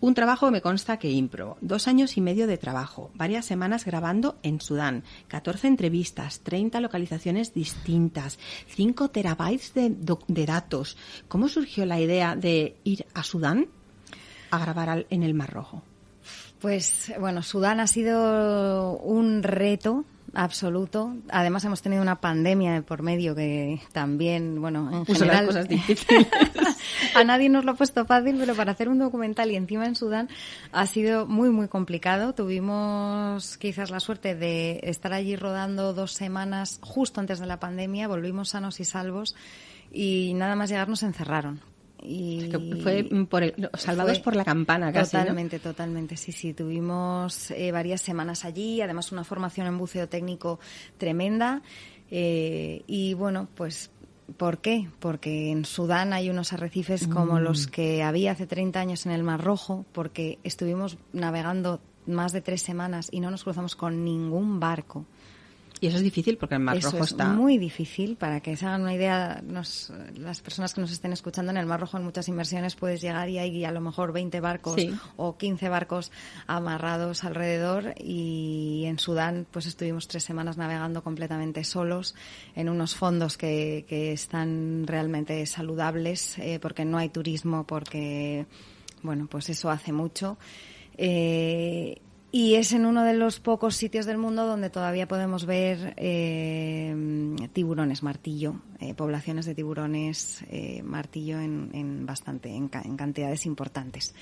Speaker 2: Un trabajo me consta que impro. Dos años y medio de trabajo, varias semanas grabando en Sudán, 14 entrevistas, 30 localizaciones distintas, 5 terabytes de, de datos. ¿Cómo surgió la idea de ir a Sudán a grabar en el Mar Rojo?
Speaker 3: Pues bueno, Sudán ha sido un reto absoluto. Además hemos tenido una pandemia por medio que también, bueno, en general
Speaker 2: cosas difíciles.
Speaker 3: a nadie nos lo ha puesto fácil, pero para hacer un documental y encima en Sudán ha sido muy muy complicado. Tuvimos quizás la suerte de estar allí rodando dos semanas justo antes de la pandemia, volvimos sanos y salvos y nada más llegar nos encerraron y
Speaker 2: fue por salvados por la campana casi,
Speaker 3: totalmente totalmente sí sí tuvimos eh, varias semanas allí además una formación en buceo técnico tremenda eh, y bueno pues ¿Por qué? Porque en Sudán hay unos arrecifes como mm. los que había hace 30 años en el Mar Rojo, porque estuvimos navegando más de tres semanas y no nos cruzamos con ningún barco.
Speaker 2: Y eso es difícil porque el Mar Rojo
Speaker 3: es
Speaker 2: está.
Speaker 3: muy difícil. Para que se hagan una idea, las personas que nos estén escuchando, en el Mar Rojo en muchas inversiones puedes llegar y hay a lo mejor 20 barcos o 15 barcos amarrados alrededor. Y en Sudán, pues estuvimos tres semanas navegando completamente solos en unos fondos que, que están realmente saludables eh, porque no hay turismo, porque, bueno, pues eso hace mucho. Eh, y es en uno de los pocos sitios del mundo donde todavía podemos ver eh, tiburones martillo, eh, poblaciones de tiburones eh, martillo en, en bastante, en, en, cantidades importantes.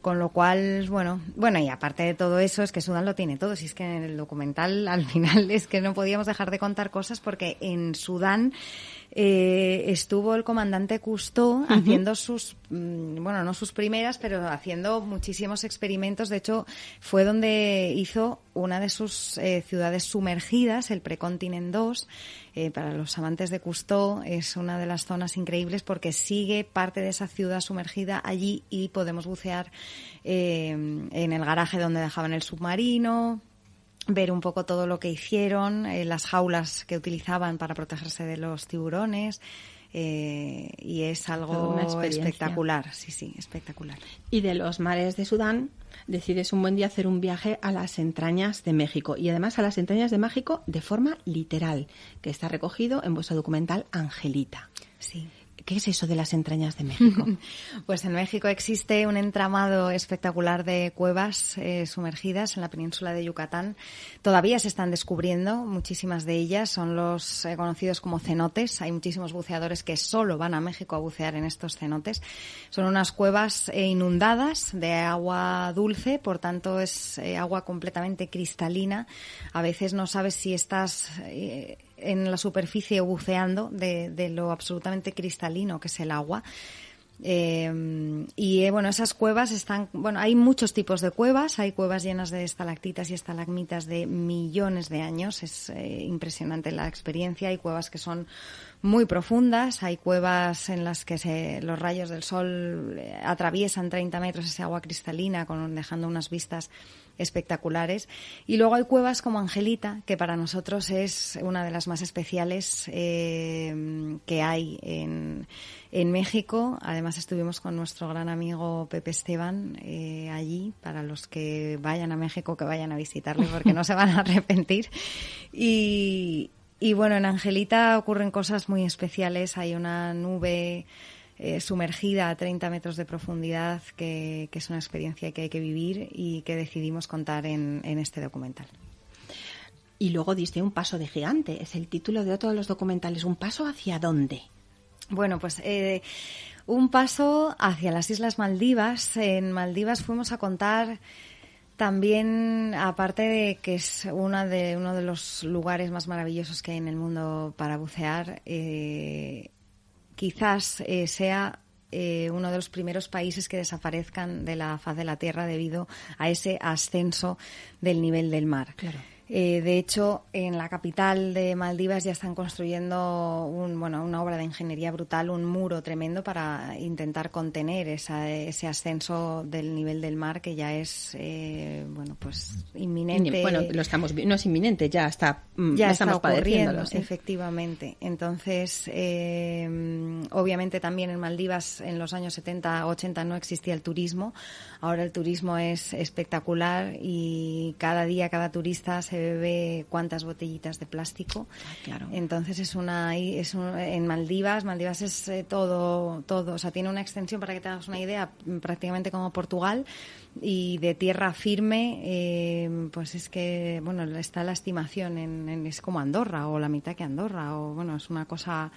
Speaker 3: Con lo cual, bueno, bueno, y aparte de todo eso, es que Sudán lo tiene todo. Si es que en el documental, al final, es que no podíamos dejar de contar cosas porque en Sudán eh, estuvo el comandante Cousteau haciendo sus, mm, bueno, no sus primeras, pero haciendo muchísimos experimentos. De hecho, fue donde hizo una de sus eh, ciudades sumergidas, el Precontinent 2. Eh, para los amantes de Cousteau es una de las zonas increíbles porque sigue parte de esa ciudad sumergida allí y podemos bucear en el garaje donde dejaban el submarino, ver un poco todo lo que hicieron, eh, las jaulas que utilizaban para protegerse de los tiburones. Eh, y es algo espectacular, sí, sí, espectacular.
Speaker 2: Y de los mares de Sudán decides un buen día hacer un viaje a las entrañas de México y además a las entrañas de México de forma literal, que está recogido en vuestro documental Angelita.
Speaker 3: Sí.
Speaker 2: ¿Qué es eso de las entrañas de México?
Speaker 3: pues en México existe un entramado espectacular de cuevas eh, sumergidas en la península de Yucatán. Todavía se están descubriendo muchísimas de ellas. Son los eh, conocidos como cenotes. Hay muchísimos buceadores que solo van a México a bucear en estos cenotes. Son unas cuevas eh, inundadas de agua dulce, por tanto es agua completamente cristalina. A veces no sabes si estás en la superficie buceando de, lo absolutamente cristalino que es el agua. Eh, y eh, bueno, esas cuevas están, bueno, hay muchos tipos de cuevas, hay cuevas llenas de estalactitas y estalagmitas de millones de años, es eh, impresionante la experiencia, hay cuevas que son muy profundas, hay cuevas en las que se, los rayos del sol atraviesan 30 metros ese agua cristalina, con, dejando unas vistas espectaculares. Y luego hay cuevas como Angelita, que para nosotros es una de las más especiales eh, que hay en, en, México. Además estuvimos con nuestro gran amigo Pepe Esteban eh, allí, para los que vayan a México, que vayan a visitarle, porque no se van a arrepentir. Y, y bueno, en Angelita ocurren cosas muy especiales. Hay una nube eh, sumergida a 30 metros de profundidad, que, es una experiencia que hay que vivir y que decidimos contar en, este documental.
Speaker 2: Y luego diste un paso de gigante, es el título de otro de los documentales. ¿Un paso hacia dónde?
Speaker 3: Bueno, pues eh, un paso hacia las Islas Maldivas. En Maldivas fuimos a contar también, aparte de que es una de, uno de los lugares más maravillosos que hay en el mundo para bucear, eh, quizás eh, sea eh, uno de los primeros países que desaparezcan de la faz de la Tierra debido a ese ascenso del nivel del mar. Eh, de hecho, en la capital de Maldivas ya están construyendo un, bueno, una obra de ingeniería brutal, un muro tremendo para intentar contener ese ascenso del nivel del mar que ya es eh, bueno pues inminente.
Speaker 2: Bueno, lo estamos no es inminente, ya está
Speaker 3: mm, ya
Speaker 2: estamos
Speaker 3: está ocurriendo, efectivamente. Entonces, eh, obviamente también en Maldivas en los años 70, 80 no existía el turismo. Ahora el turismo es espectacular y cada día cada turista se bebe cuántas botellitas de plástico.
Speaker 2: Ah, claro.
Speaker 3: Entonces es una es en Maldivas, Maldivas es eh, todo todo, o sea, tiene una extensión para que te hagas una idea prácticamente como Portugal y de tierra firme, eh, pues es que bueno está la estimación en, es como Andorra o la mitad que Andorra o bueno es una cosa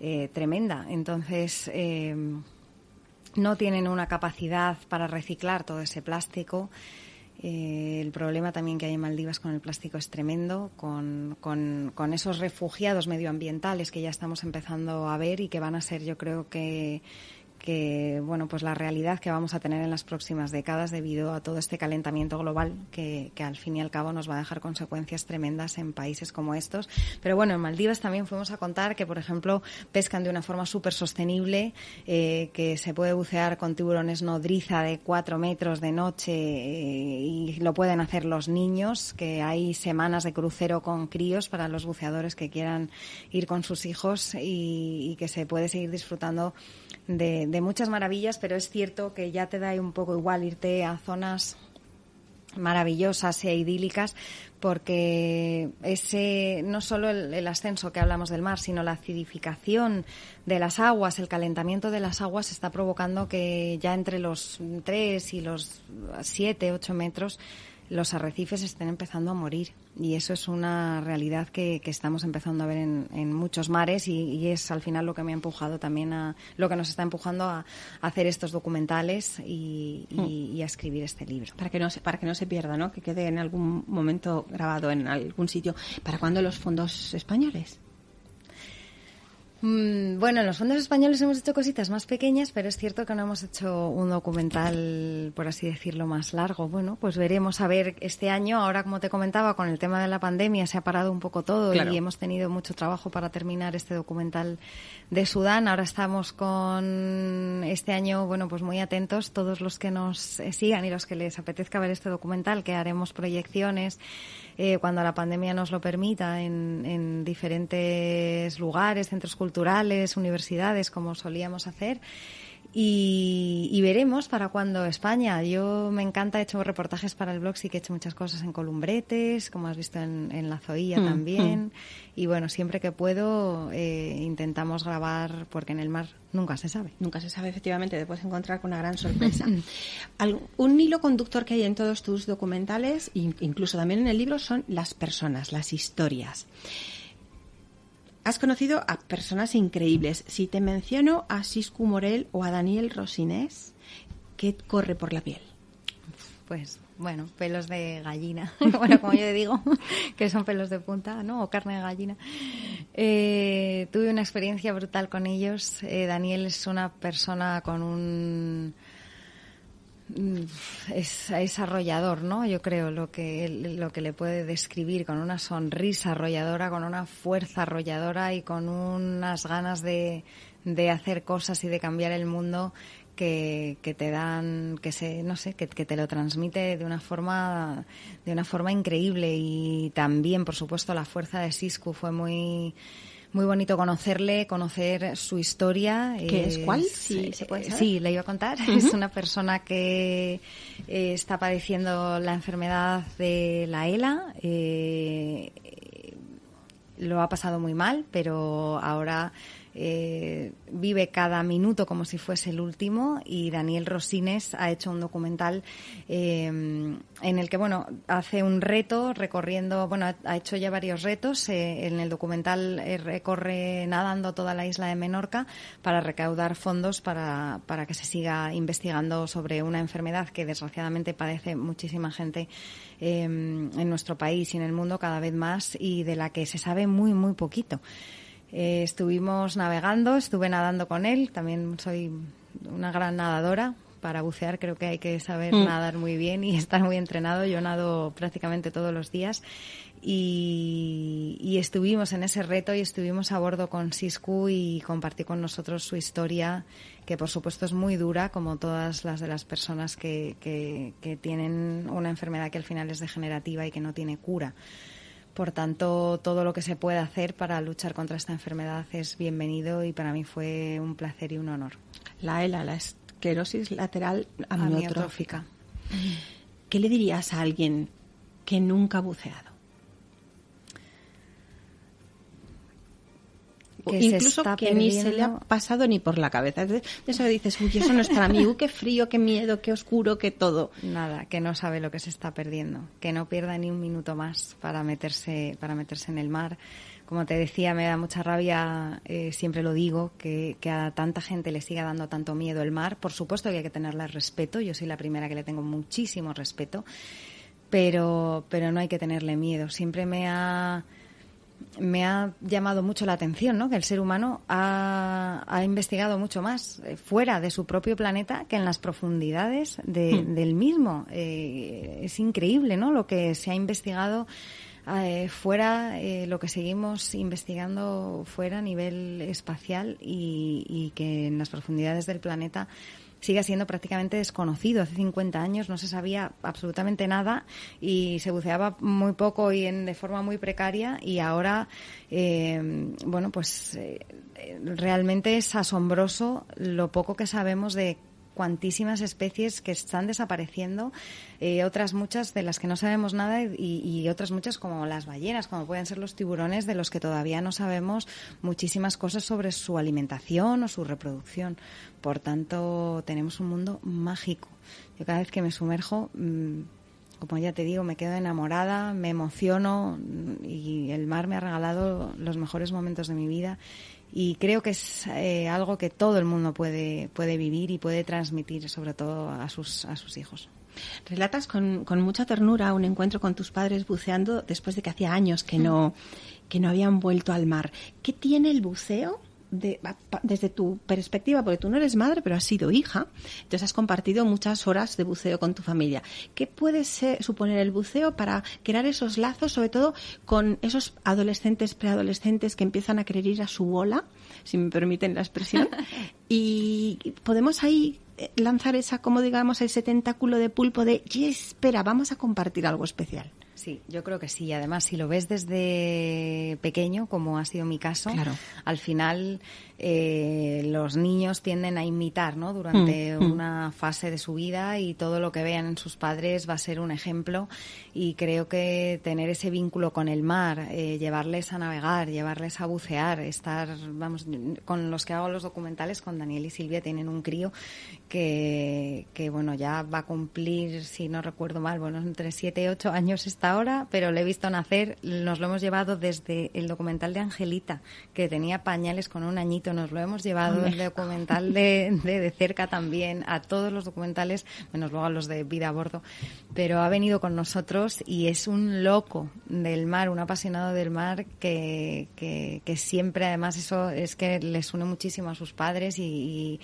Speaker 3: eh, tremenda. Entonces no tienen una capacidad para reciclar todo ese plástico. Eh, el problema también que hay en Maldivas con el plástico es tremendo, con, con, con, esos refugiados medioambientales que ya estamos empezando a ver y que van a ser, yo creo que, que bueno pues la realidad que vamos a tener en las próximas décadas debido a todo este calentamiento global que, que, al fin y al cabo nos va a dejar consecuencias tremendas en países como estos. Pero bueno en Maldivas también fuimos a contar que por ejemplo pescan de una forma súper sostenible eh, que se puede bucear con tiburones nodriza de cuatro metros de noche eh, y lo pueden hacer los niños que hay semanas de crucero con críos para los buceadores que quieran ir con sus hijos y, y que se puede seguir disfrutando de, de muchas maravillas, pero es cierto que ya te da un poco igual irte a zonas maravillosas e idílicas porque ese no solo el, el, ascenso que hablamos del mar, sino la acidificación de las aguas, el calentamiento de las aguas está provocando que ya entre los 3 y los 7, 8 metros los arrecifes estén empezando a morir. Y eso es una realidad que, que estamos empezando a ver en, en muchos mares y, y, es al final lo que me ha empujado también a lo que nos está empujando a, a hacer estos documentales y, y, mm. y, a escribir este libro.
Speaker 2: Para que no se, para que no se pierda no que quede en algún momento grabado en algún sitio. Para cuándo los fondos españoles
Speaker 3: Mm, bueno, en los fondos españoles hemos hecho cositas más pequeñas, pero es cierto que no hemos hecho un documental, por así decirlo, más largo. Bueno, pues veremos a ver este año. Ahora, como te comentaba, con el tema de la pandemia se ha parado un poco todo claro. y hemos tenido mucho trabajo para terminar este documental de Sudán. Ahora estamos con este año, bueno, pues muy atentos todos los que nos sigan y los que les apetezca ver este documental, que haremos proyecciones eh, cuando la pandemia nos lo permita en, en diferentes lugares, centros culturales, universidades, como solíamos hacer. Y, y, veremos para cuando España. Yo me encanta, he hecho reportajes para el blog, sí que he hecho muchas cosas en Columbretes, como has visto en, en La Zoía mm, también. Mm. Y bueno, siempre que puedo eh, intentamos grabar, porque en el mar nunca se sabe.
Speaker 2: Nunca se sabe, efectivamente, te puedes encontrar con una gran sorpresa. Un hilo conductor que hay en todos tus documentales, incluso también en el libro, son las personas, las historias. Has conocido a personas increíbles. Si te menciono a Siscu Morel o a Daniel Rosinés, ¿qué corre por la piel?
Speaker 3: Pues bueno, pelos de gallina, bueno, como yo digo, que son pelos de punta, ¿no? O carne de gallina. Eh, tuve una experiencia brutal con ellos. Eh, Daniel es una persona con un es, es, arrollador, ¿no? Yo creo lo que lo que le puede describir con una sonrisa arrolladora, con una fuerza arrolladora y con unas ganas de, de hacer cosas y de cambiar el mundo que, que te dan, que se, no sé, que, que, te lo transmite de una forma, de una forma increíble y también, por supuesto, la fuerza de Sisku fue muy muy bonito conocerle, conocer su historia.
Speaker 2: ¿Qué es, es cuál? Sí, ¿se puede saber?
Speaker 3: sí, le iba a contar. Uh -huh. Es una persona que eh, está padeciendo la enfermedad de la ELA. Eh, lo ha pasado muy mal, pero ahora eh, vive cada minuto como si fuese el último y Daniel Rosines ha hecho un documental eh, en el que, bueno, hace un reto recorriendo, bueno, ha hecho ya varios retos. Eh, en el documental recorre nadando toda la isla de Menorca para recaudar fondos para, para que se siga investigando sobre una enfermedad que desgraciadamente padece muchísima gente en nuestro país y en el mundo cada vez más y de la que se sabe muy, muy poquito. Eh, estuvimos navegando, estuve nadando con él, también soy una gran nadadora. Para bucear creo que hay que saber mm. nadar muy bien y estar muy entrenado. Yo nado prácticamente todos los días y, estuvimos en ese reto y estuvimos a bordo con Sisku y compartí con nosotros su historia, que por supuesto es muy dura, como todas las de las personas que, que tienen una enfermedad que al final es degenerativa y que no tiene cura. Por tanto, todo lo que se pueda hacer para luchar contra esta enfermedad es bienvenido y para mí fue un placer y un honor.
Speaker 2: La ELA, la esclerosis lateral amiotrófica. ¿Qué le dirías a alguien que nunca ha buceado? Incluso que ni se le ha pasado ni por la cabeza. De eso dices, uy, eso no es para mí, uy, qué frío, qué miedo, qué oscuro, qué todo.
Speaker 3: Nada, que no sabe lo que se está perdiendo, que no pierda ni un minuto más para meterse, para meterse en el mar. Como te decía, me da mucha rabia, eh, siempre lo digo, que, que, a tanta gente le siga dando tanto miedo el mar. Por supuesto que hay que tenerle respeto, yo soy la primera que le tengo muchísimo respeto, pero, pero no hay que tenerle miedo. Siempre me ha me ha llamado mucho la atención, ¿no? Que el ser humano ha, investigado mucho más eh, fuera de su propio planeta que en las profundidades hmm. del mismo. Eh, es increíble, ¿no? Lo que se ha investigado eh, fuera, lo que seguimos investigando fuera a nivel espacial y, y que en las profundidades del planeta sigue siendo prácticamente desconocido. Hace 50 años no se sabía absolutamente nada y se buceaba muy poco y en, de forma muy precaria y ahora, eh, bueno, pues eh, realmente es asombroso lo poco que sabemos de cuantísimas especies que están desapareciendo, eh, otras muchas de las que no sabemos nada y, otras muchas como las ballenas, como pueden ser los tiburones, de los que todavía no sabemos muchísimas cosas sobre su alimentación o su reproducción. Por tanto, tenemos un mundo mágico. Yo cada vez que me sumerjo, mm, como ya te digo, me quedo enamorada, me emociono y el mar me ha regalado los mejores momentos de mi vida y creo que es eh, algo que todo el mundo puede, puede vivir y puede transmitir, sobre todo a sus, a sus hijos.
Speaker 2: Relatas con, con mucha ternura un encuentro con tus padres buceando después de que hacía años que no, que no habían vuelto al mar. ¿Qué tiene el buceo desde tu perspectiva, porque tú no eres madre, pero has sido hija, entonces has compartido muchas horas de buceo con tu familia. ¿Qué puede suponer el buceo para crear esos lazos, sobre todo con esos adolescentes, preadolescentes que empiezan a querer ir a su bola, si me permiten la expresión? y podemos ahí eh, lanzar esa, como digamos, ese tentáculo de pulpo de, espera, vamos a compartir algo especial.
Speaker 3: Sí, yo creo que sí. Además, si lo ves desde pequeño, como ha sido mi caso, al final eh, los niños tienden a imitar ¿no? durante mm, mm. una fase de su vida y todo lo que vean en sus padres va a ser un ejemplo y creo que tener ese vínculo con el mar, eh, llevarles a navegar, llevarles a bucear, estar, vamos, con los que hago los documentales, con Daniel y Silvia, tienen un crío que, que bueno, ya va a cumplir, si no recuerdo mal, bueno, entre 7 y 8 años esta ahora, pero le he visto nacer, nos lo hemos llevado desde el documental de Angelita, que tenía pañales con un añito nos lo hemos llevado, el documental de, de, cerca también, a todos los documentales, menos luego a los de vida a bordo, pero ha venido con nosotros y es un loco del mar, un apasionado del mar que, que, siempre, además, eso es que les une muchísimo a sus padres y, y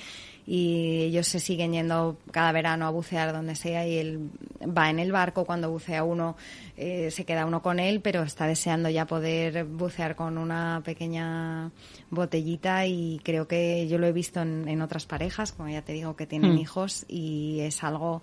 Speaker 3: ellos se siguen yendo cada verano a bucear donde sea y él va en el barco cuando bucea uno eh, se queda uno con él pero está deseando ya poder bucear con una pequeña botellita y creo que yo lo he visto en, en otras parejas como ya te digo que tienen mm. hijos y es algo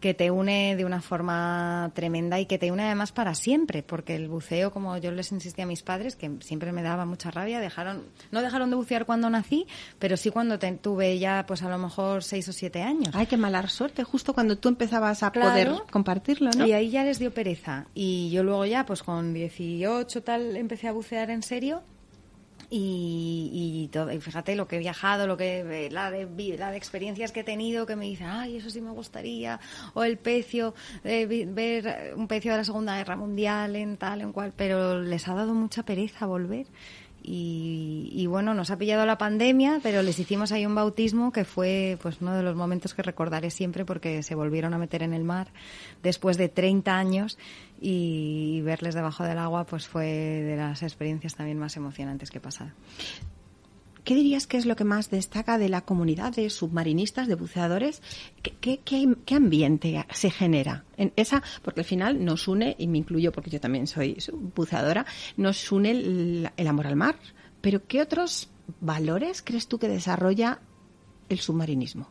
Speaker 3: que te une de una forma tremenda y que te une además para siempre, porque el buceo, como yo les insistí a mis padres, que siempre me daba mucha rabia, dejaron, no dejaron de bucear cuando nací, pero sí cuando tuve ya, pues a lo mejor seis o siete años.
Speaker 2: Ay, qué mala suerte, justo cuando tú empezabas a poder compartirlo, ¿no?
Speaker 3: Y ahí ya les dio pereza. Y yo luego ya, pues con 18 tal, empecé a bucear en serio y, todo, y fíjate lo que he viajado, lo que eh, la de, la de experiencias que he tenido que me dicen, ay, eso sí me gustaría, o el pecio, de ver un pecio de la Segunda Guerra Mundial en tal, en cual, pero les ha dado mucha pereza volver. Y, bueno, nos ha pillado la pandemia, pero les hicimos ahí un bautismo que fue pues uno de los momentos que recordaré siempre porque se volvieron a meter en el mar después de 30 años y verles debajo del agua pues fue de las experiencias también más emocionantes que he pasado.
Speaker 2: ¿Qué dirías que es lo que más destaca de la comunidad de submarinistas, de buceadores? ¿Qué, ambiente se genera? En esa, porque al final nos une, y me incluyo porque yo también soy buceadora, nos une el, amor al mar. Pero ¿qué otros valores crees tú que desarrolla el submarinismo?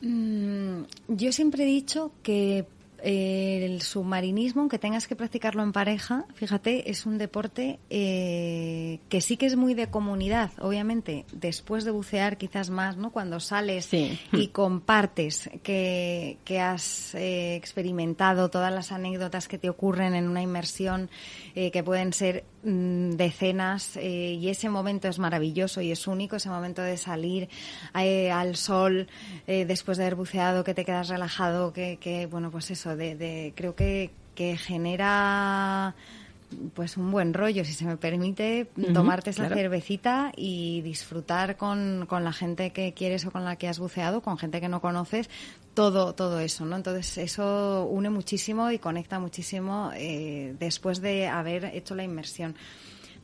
Speaker 3: Mm, yo siempre he dicho que el submarinismo, aunque tengas que practicarlo en pareja, fíjate, es un deporte eh, que sí que es muy de comunidad, obviamente. Después de bucear, quizás más, ¿no? Cuando sales y compartes que, has eh, experimentado todas las anécdotas que te ocurren en una inmersión, eh, que pueden ser mm, decenas, y ese momento es maravilloso y es único, ese momento de salir al sol después de haber buceado, que te quedas relajado, que, que bueno, pues eso de, creo que, que genera pues un buen rollo, si se me permite, tomarte esa cervecita y disfrutar con, con, la gente que quieres o con la que has buceado, con gente que no conoces, todo, todo eso, ¿no? Entonces eso une muchísimo y conecta muchísimo eh, después de haber hecho la inmersión.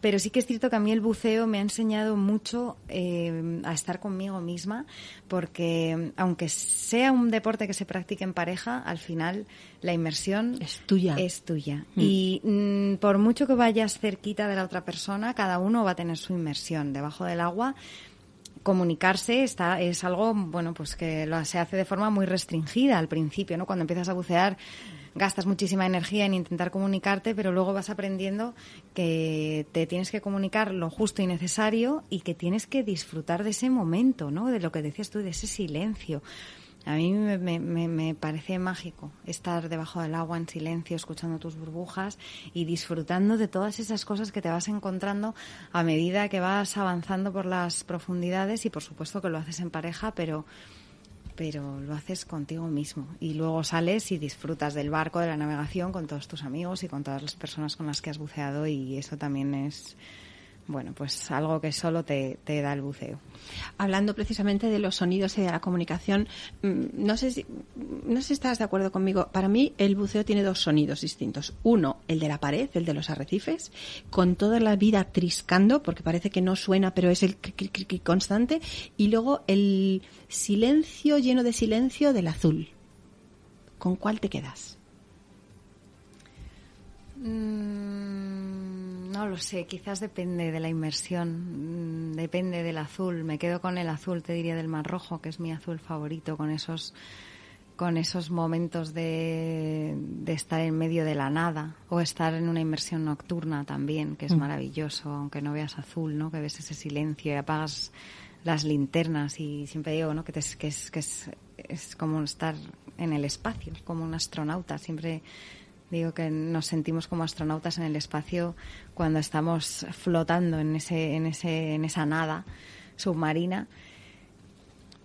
Speaker 3: Pero sí que es cierto que a mí el buceo me ha enseñado mucho eh, a estar conmigo misma, porque aunque sea un deporte que se practique en pareja, al final la inmersión
Speaker 2: es tuya.
Speaker 3: Es tuya. Mm. Y mm, por mucho que vayas cerquita de la otra persona, cada uno va a tener su inmersión debajo del agua comunicarse está es algo bueno pues que lo, se hace de forma muy restringida al principio no cuando empiezas a bucear gastas muchísima energía en intentar comunicarte, pero luego vas aprendiendo que te tienes que comunicar lo justo y necesario y que tienes que disfrutar de ese momento, ¿no? De lo que decías tú, de ese silencio. A mí me, me, parece mágico estar debajo del agua en silencio, escuchando tus burbujas y disfrutando de todas esas cosas que te vas encontrando a medida que vas avanzando por las profundidades y por supuesto que lo haces en pareja, pero pero lo haces contigo mismo. Y luego sales y disfrutas del barco, de la navegación con todos tus amigos y con todas las personas con las que has buceado y eso también es bueno, pues algo que solo te, da el buceo.
Speaker 2: Hablando precisamente de los sonidos y de la comunicación, mm, no sé, si, no sé si estás de acuerdo conmigo. Para mí, el buceo tiene dos sonidos distintos. Uno, el de la pared, el de los arrecifes, con toda la vida triscando, porque parece que no suena, pero es el constante. Y luego el silencio, lleno de silencio, del azul. ¿Con cuál te quedas?
Speaker 3: Mm, no lo sé, quizás depende de la inmersión, mm, depende del azul. Me quedo con el azul, te diría, del Mar Rojo, que es mi azul favorito, con esos con esos momentos de, estar en medio de la nada o estar en una inmersión nocturna también, que es mm. maravilloso, aunque no veas azul, ¿no? Que ves ese silencio y apagas las linternas y siempre digo, ¿no? Que, que, es, que es, es como estar en el espacio, como un astronauta, siempre Digo que nos sentimos como astronautas en el espacio cuando estamos flotando en, ese, en, ese, en esa nada submarina.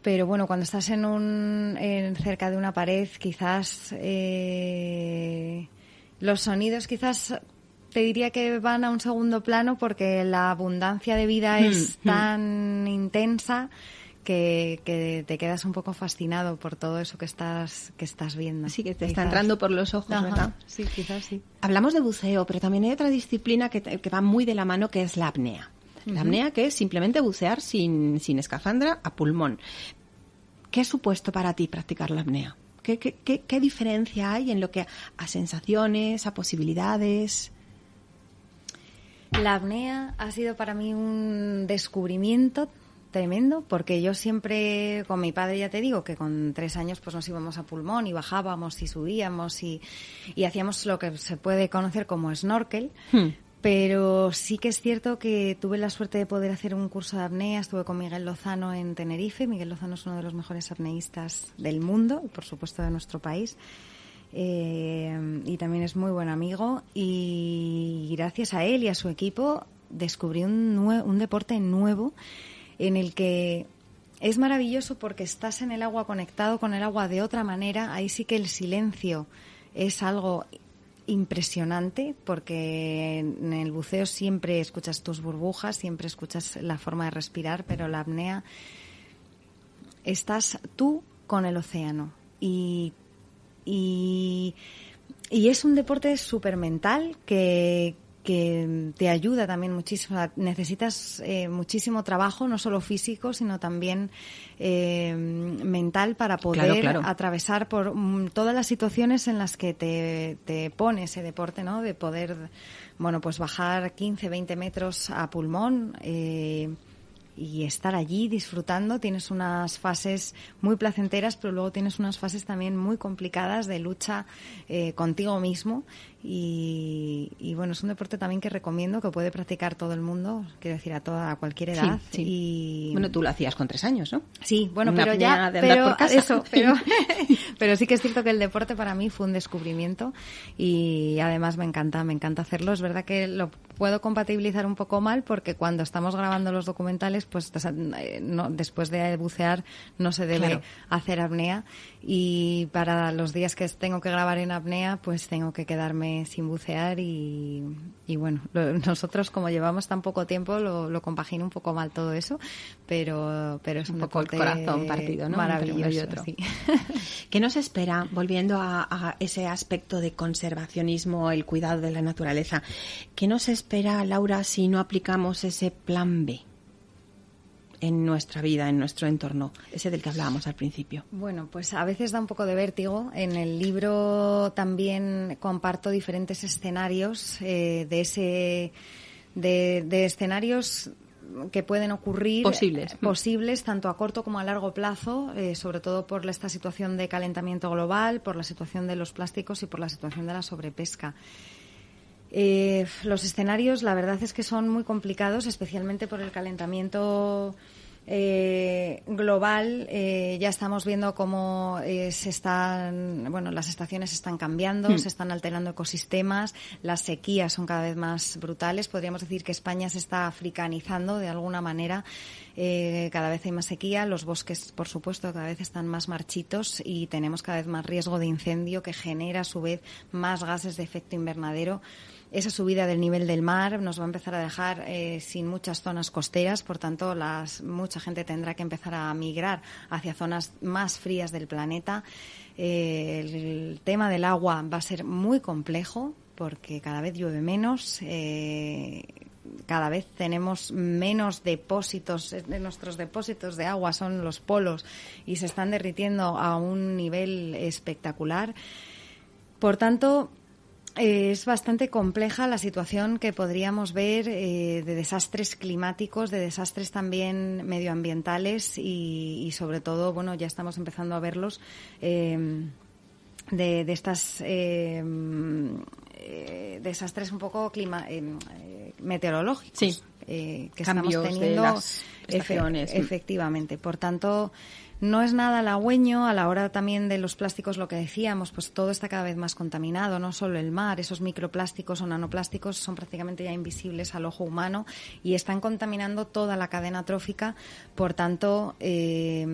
Speaker 3: Pero bueno, cuando estás en un, en, cerca de una pared, quizás eh, los sonidos quizás te diría que van a un segundo plano porque la abundancia de vida hmm, es hmm. tan intensa que, te quedas un poco fascinado por todo eso que estás, que estás viendo.
Speaker 2: Sí, que te está entrando por los ojos, ¿verdad?
Speaker 3: Sí, quizás sí.
Speaker 2: Hablamos de buceo, pero también hay otra disciplina que, que va muy de la mano, que es la apnea. La apnea, que es simplemente bucear sin, sin escafandra a pulmón. ¿Qué ha supuesto para ti practicar la apnea? ¿Qué, qué, qué, qué diferencia hay en lo que a sensaciones, a posibilidades?
Speaker 3: La apnea ha sido para mí un descubrimiento tremendo porque yo siempre con mi padre ya te digo que con tres años pues nos íbamos a pulmón y bajábamos y subíamos y, hacíamos lo que se puede conocer como snorkel. Hmm. pero sí que es cierto que tuve la suerte de poder hacer un curso de apnea. Estuve con Miguel Lozano en Tenerife. Miguel Lozano es uno de los mejores apneístas del mundo y por supuesto de nuestro país. Eh, y también es muy buen amigo. Y gracias a él y a su equipo descubrí un, un deporte nuevo en el que es maravilloso porque estás en el agua conectado con el agua de otra manera. Ahí sí que el silencio es algo impresionante porque en el buceo siempre escuchas tus burbujas, siempre escuchas la forma de respirar, pero la apnea estás tú con el océano y, y, es un deporte súper mental que, que te ayuda también muchísimo. necesitas eh, muchísimo trabajo, no solo físico, sino también eh, mental para poder atravesar por mm, todas las situaciones en las que te, te pone ese deporte, ¿no? De poder, bueno, pues bajar 15, 20 metros a pulmón. Eh, y estar allí disfrutando. Tienes unas fases muy placenteras, pero luego tienes unas fases también muy complicadas de lucha eh, contigo mismo. Y, bueno, es un deporte también que recomiendo que puede practicar todo el mundo, quiero decir, a toda a cualquier edad. Y...
Speaker 2: Bueno, tú lo hacías con tres años, ¿no?
Speaker 3: Sí, bueno, pero ya, pero, Eso, pero, pero sí que es cierto que el deporte para mí fue un descubrimiento y además me encanta, me encanta hacerlo. Es verdad que lo puedo compatibilizar un poco mal porque cuando estamos grabando los documentales, pues eh, no, después de bucear no se debe hacer apnea y para los días que tengo que grabar en apnea, pues tengo que quedarme sin bucear y, bueno, nosotros como llevamos tan poco tiempo lo, lo compagino un poco mal todo eso, pero, pero es un,
Speaker 2: poco el corazón partido, ¿no?
Speaker 3: Maravilloso.
Speaker 2: ¿Qué nos espera, volviendo a, a, ese aspecto de conservacionismo, el cuidado de la naturaleza? ¿Qué nos espera, Laura, si no aplicamos ese plan B? En nuestra vida, en nuestro entorno, ese del que hablábamos al principio?
Speaker 3: Bueno, pues a veces da un poco de vértigo. En el libro también comparto diferentes escenarios eh, de ese de, escenarios que pueden ocurrir
Speaker 2: posibles
Speaker 3: posibles tanto a corto como a largo plazo eh, sobre todo por esta situación de calentamiento global por la situación de los plásticos y por la situación de la sobrepesca eh, los escenarios, la verdad es que son muy complicados, especialmente por el calentamiento eh, global. Eh, ya estamos viendo cómo se están, bueno, las estaciones están cambiando, hmm. se están alterando ecosistemas, las sequías son cada vez más brutales. Podríamos decir que España se está africanizando de alguna manera. cada vez hay más sequía, los bosques, por supuesto, cada vez están más marchitos y tenemos cada vez más riesgo de incendio que genera a su vez más gases de efecto invernadero esa subida del nivel del mar nos va a empezar a dejar eh, sin muchas zonas costeras, por tanto, las, mucha gente tendrá que empezar a migrar hacia zonas más frías del planeta. Eh, el tema del agua va a ser muy complejo porque cada vez llueve menos. Eh, cada vez tenemos menos depósitos, nuestros depósitos de agua son los polos y se están derritiendo a un nivel espectacular. Por tanto, es bastante compleja la situación que podríamos ver eh, de desastres climáticos, de desastres también medioambientales y, sobre todo, bueno, ya estamos empezando a verlos eh, de, de, estas eh, desastres un poco clima, meteorológicos que estamos teniendo. efectivamente. Por tanto, no es nada halagüeño a la hora también de los plásticos, lo que decíamos, pues todo está cada vez más contaminado, no solo el mar, esos microplásticos o nanoplásticos son prácticamente ya invisibles al ojo humano y están contaminando toda la cadena trófica, por tanto, eh,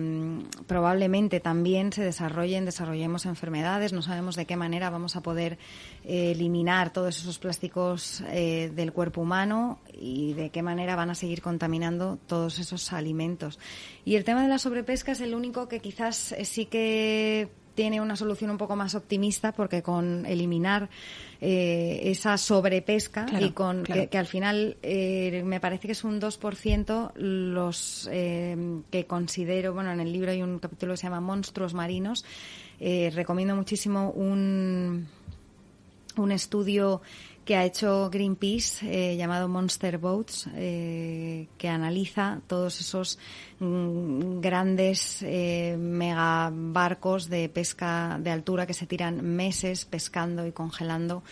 Speaker 3: probablemente también se desarrollen, desarrollemos enfermedades, no sabemos de qué manera vamos a poder eh, eliminar todos esos plásticos eh, del cuerpo humano y de qué manera van a seguir contaminando todos esos alimentos. Y el tema de la sobrepesca es el único que quizás eh, sí que tiene una solución un poco más optimista porque con eliminar eh, esa sobrepesca y con que, al final eh, me parece que es un 2% los que considero, bueno, en el libro hay un capítulo que se llama Monstruos Marinos, recomiendo muchísimo un, un estudio que ha hecho Greenpeace llamado Monster Boats que, analiza todos esos grandes eh, megabarcos de pesca de altura que se tiran meses pescando y congelando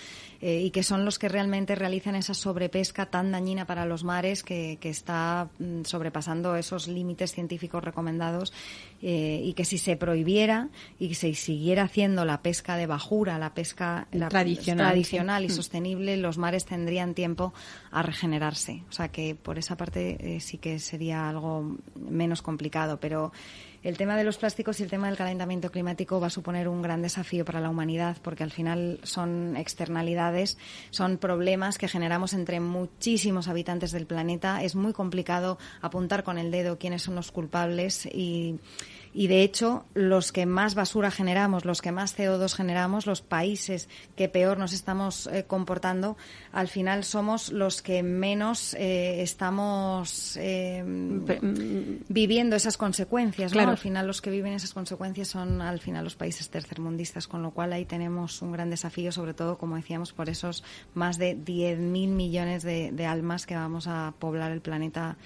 Speaker 3: eh, y que son los que realmente realizan esa sobrepesca tan dañina para los mares que, está mm, sobrepasando esos límites científicos recomendados eh, y que si se prohibiera y se siguiera haciendo la pesca de bajura, la pesca tradicional, y mm. sostenible, los mares tendrían tiempo a regenerarse. O sea que por esa parte eh, sí que sería algo menos complicado, pero el tema de los plásticos y el tema del calentamiento climático va a suponer un gran desafío para la humanidad porque al final son externalidades, son problemas que generamos entre muchísimos habitantes del planeta. Es muy complicado apuntar con el dedo quiénes son los culpables y y de hecho los que más basura generamos, los que más CO2 generamos, los países que peor nos estamos eh, comportando, al final somos los que menos eh, estamos eh, viviendo esas consecuencias. Al final los que viven esas consecuencias son al final los países tercermundistas, con lo cual ahí tenemos un gran desafío, sobre todo, como decíamos, por esos más de 10.000 millones de, almas que vamos a poblar el planeta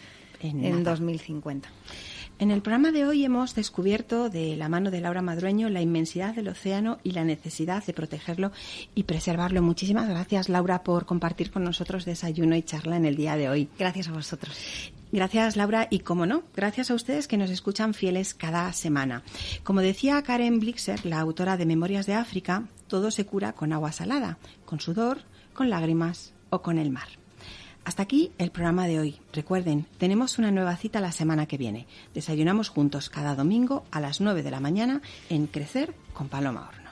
Speaker 3: en, en 2050.
Speaker 2: En el programa de hoy hemos descubierto de la mano de Laura Madrueño la inmensidad del océano y la necesidad de protegerlo y preservarlo. Muchísimas gracias, Laura, por compartir con nosotros desayuno y charla en el día de hoy.
Speaker 3: Gracias a vosotros.
Speaker 2: Gracias, Laura, y como no, gracias a ustedes que nos escuchan fieles cada semana. Como decía Karen Blixer, la autora de Memorias de África, todo se cura con agua salada, con sudor, con lágrimas o con el mar. Hasta aquí el programa de hoy. Recuerden, tenemos una nueva cita la semana que viene. Desayunamos juntos cada domingo a las 9 de la mañana en Crecer con Paloma Horn.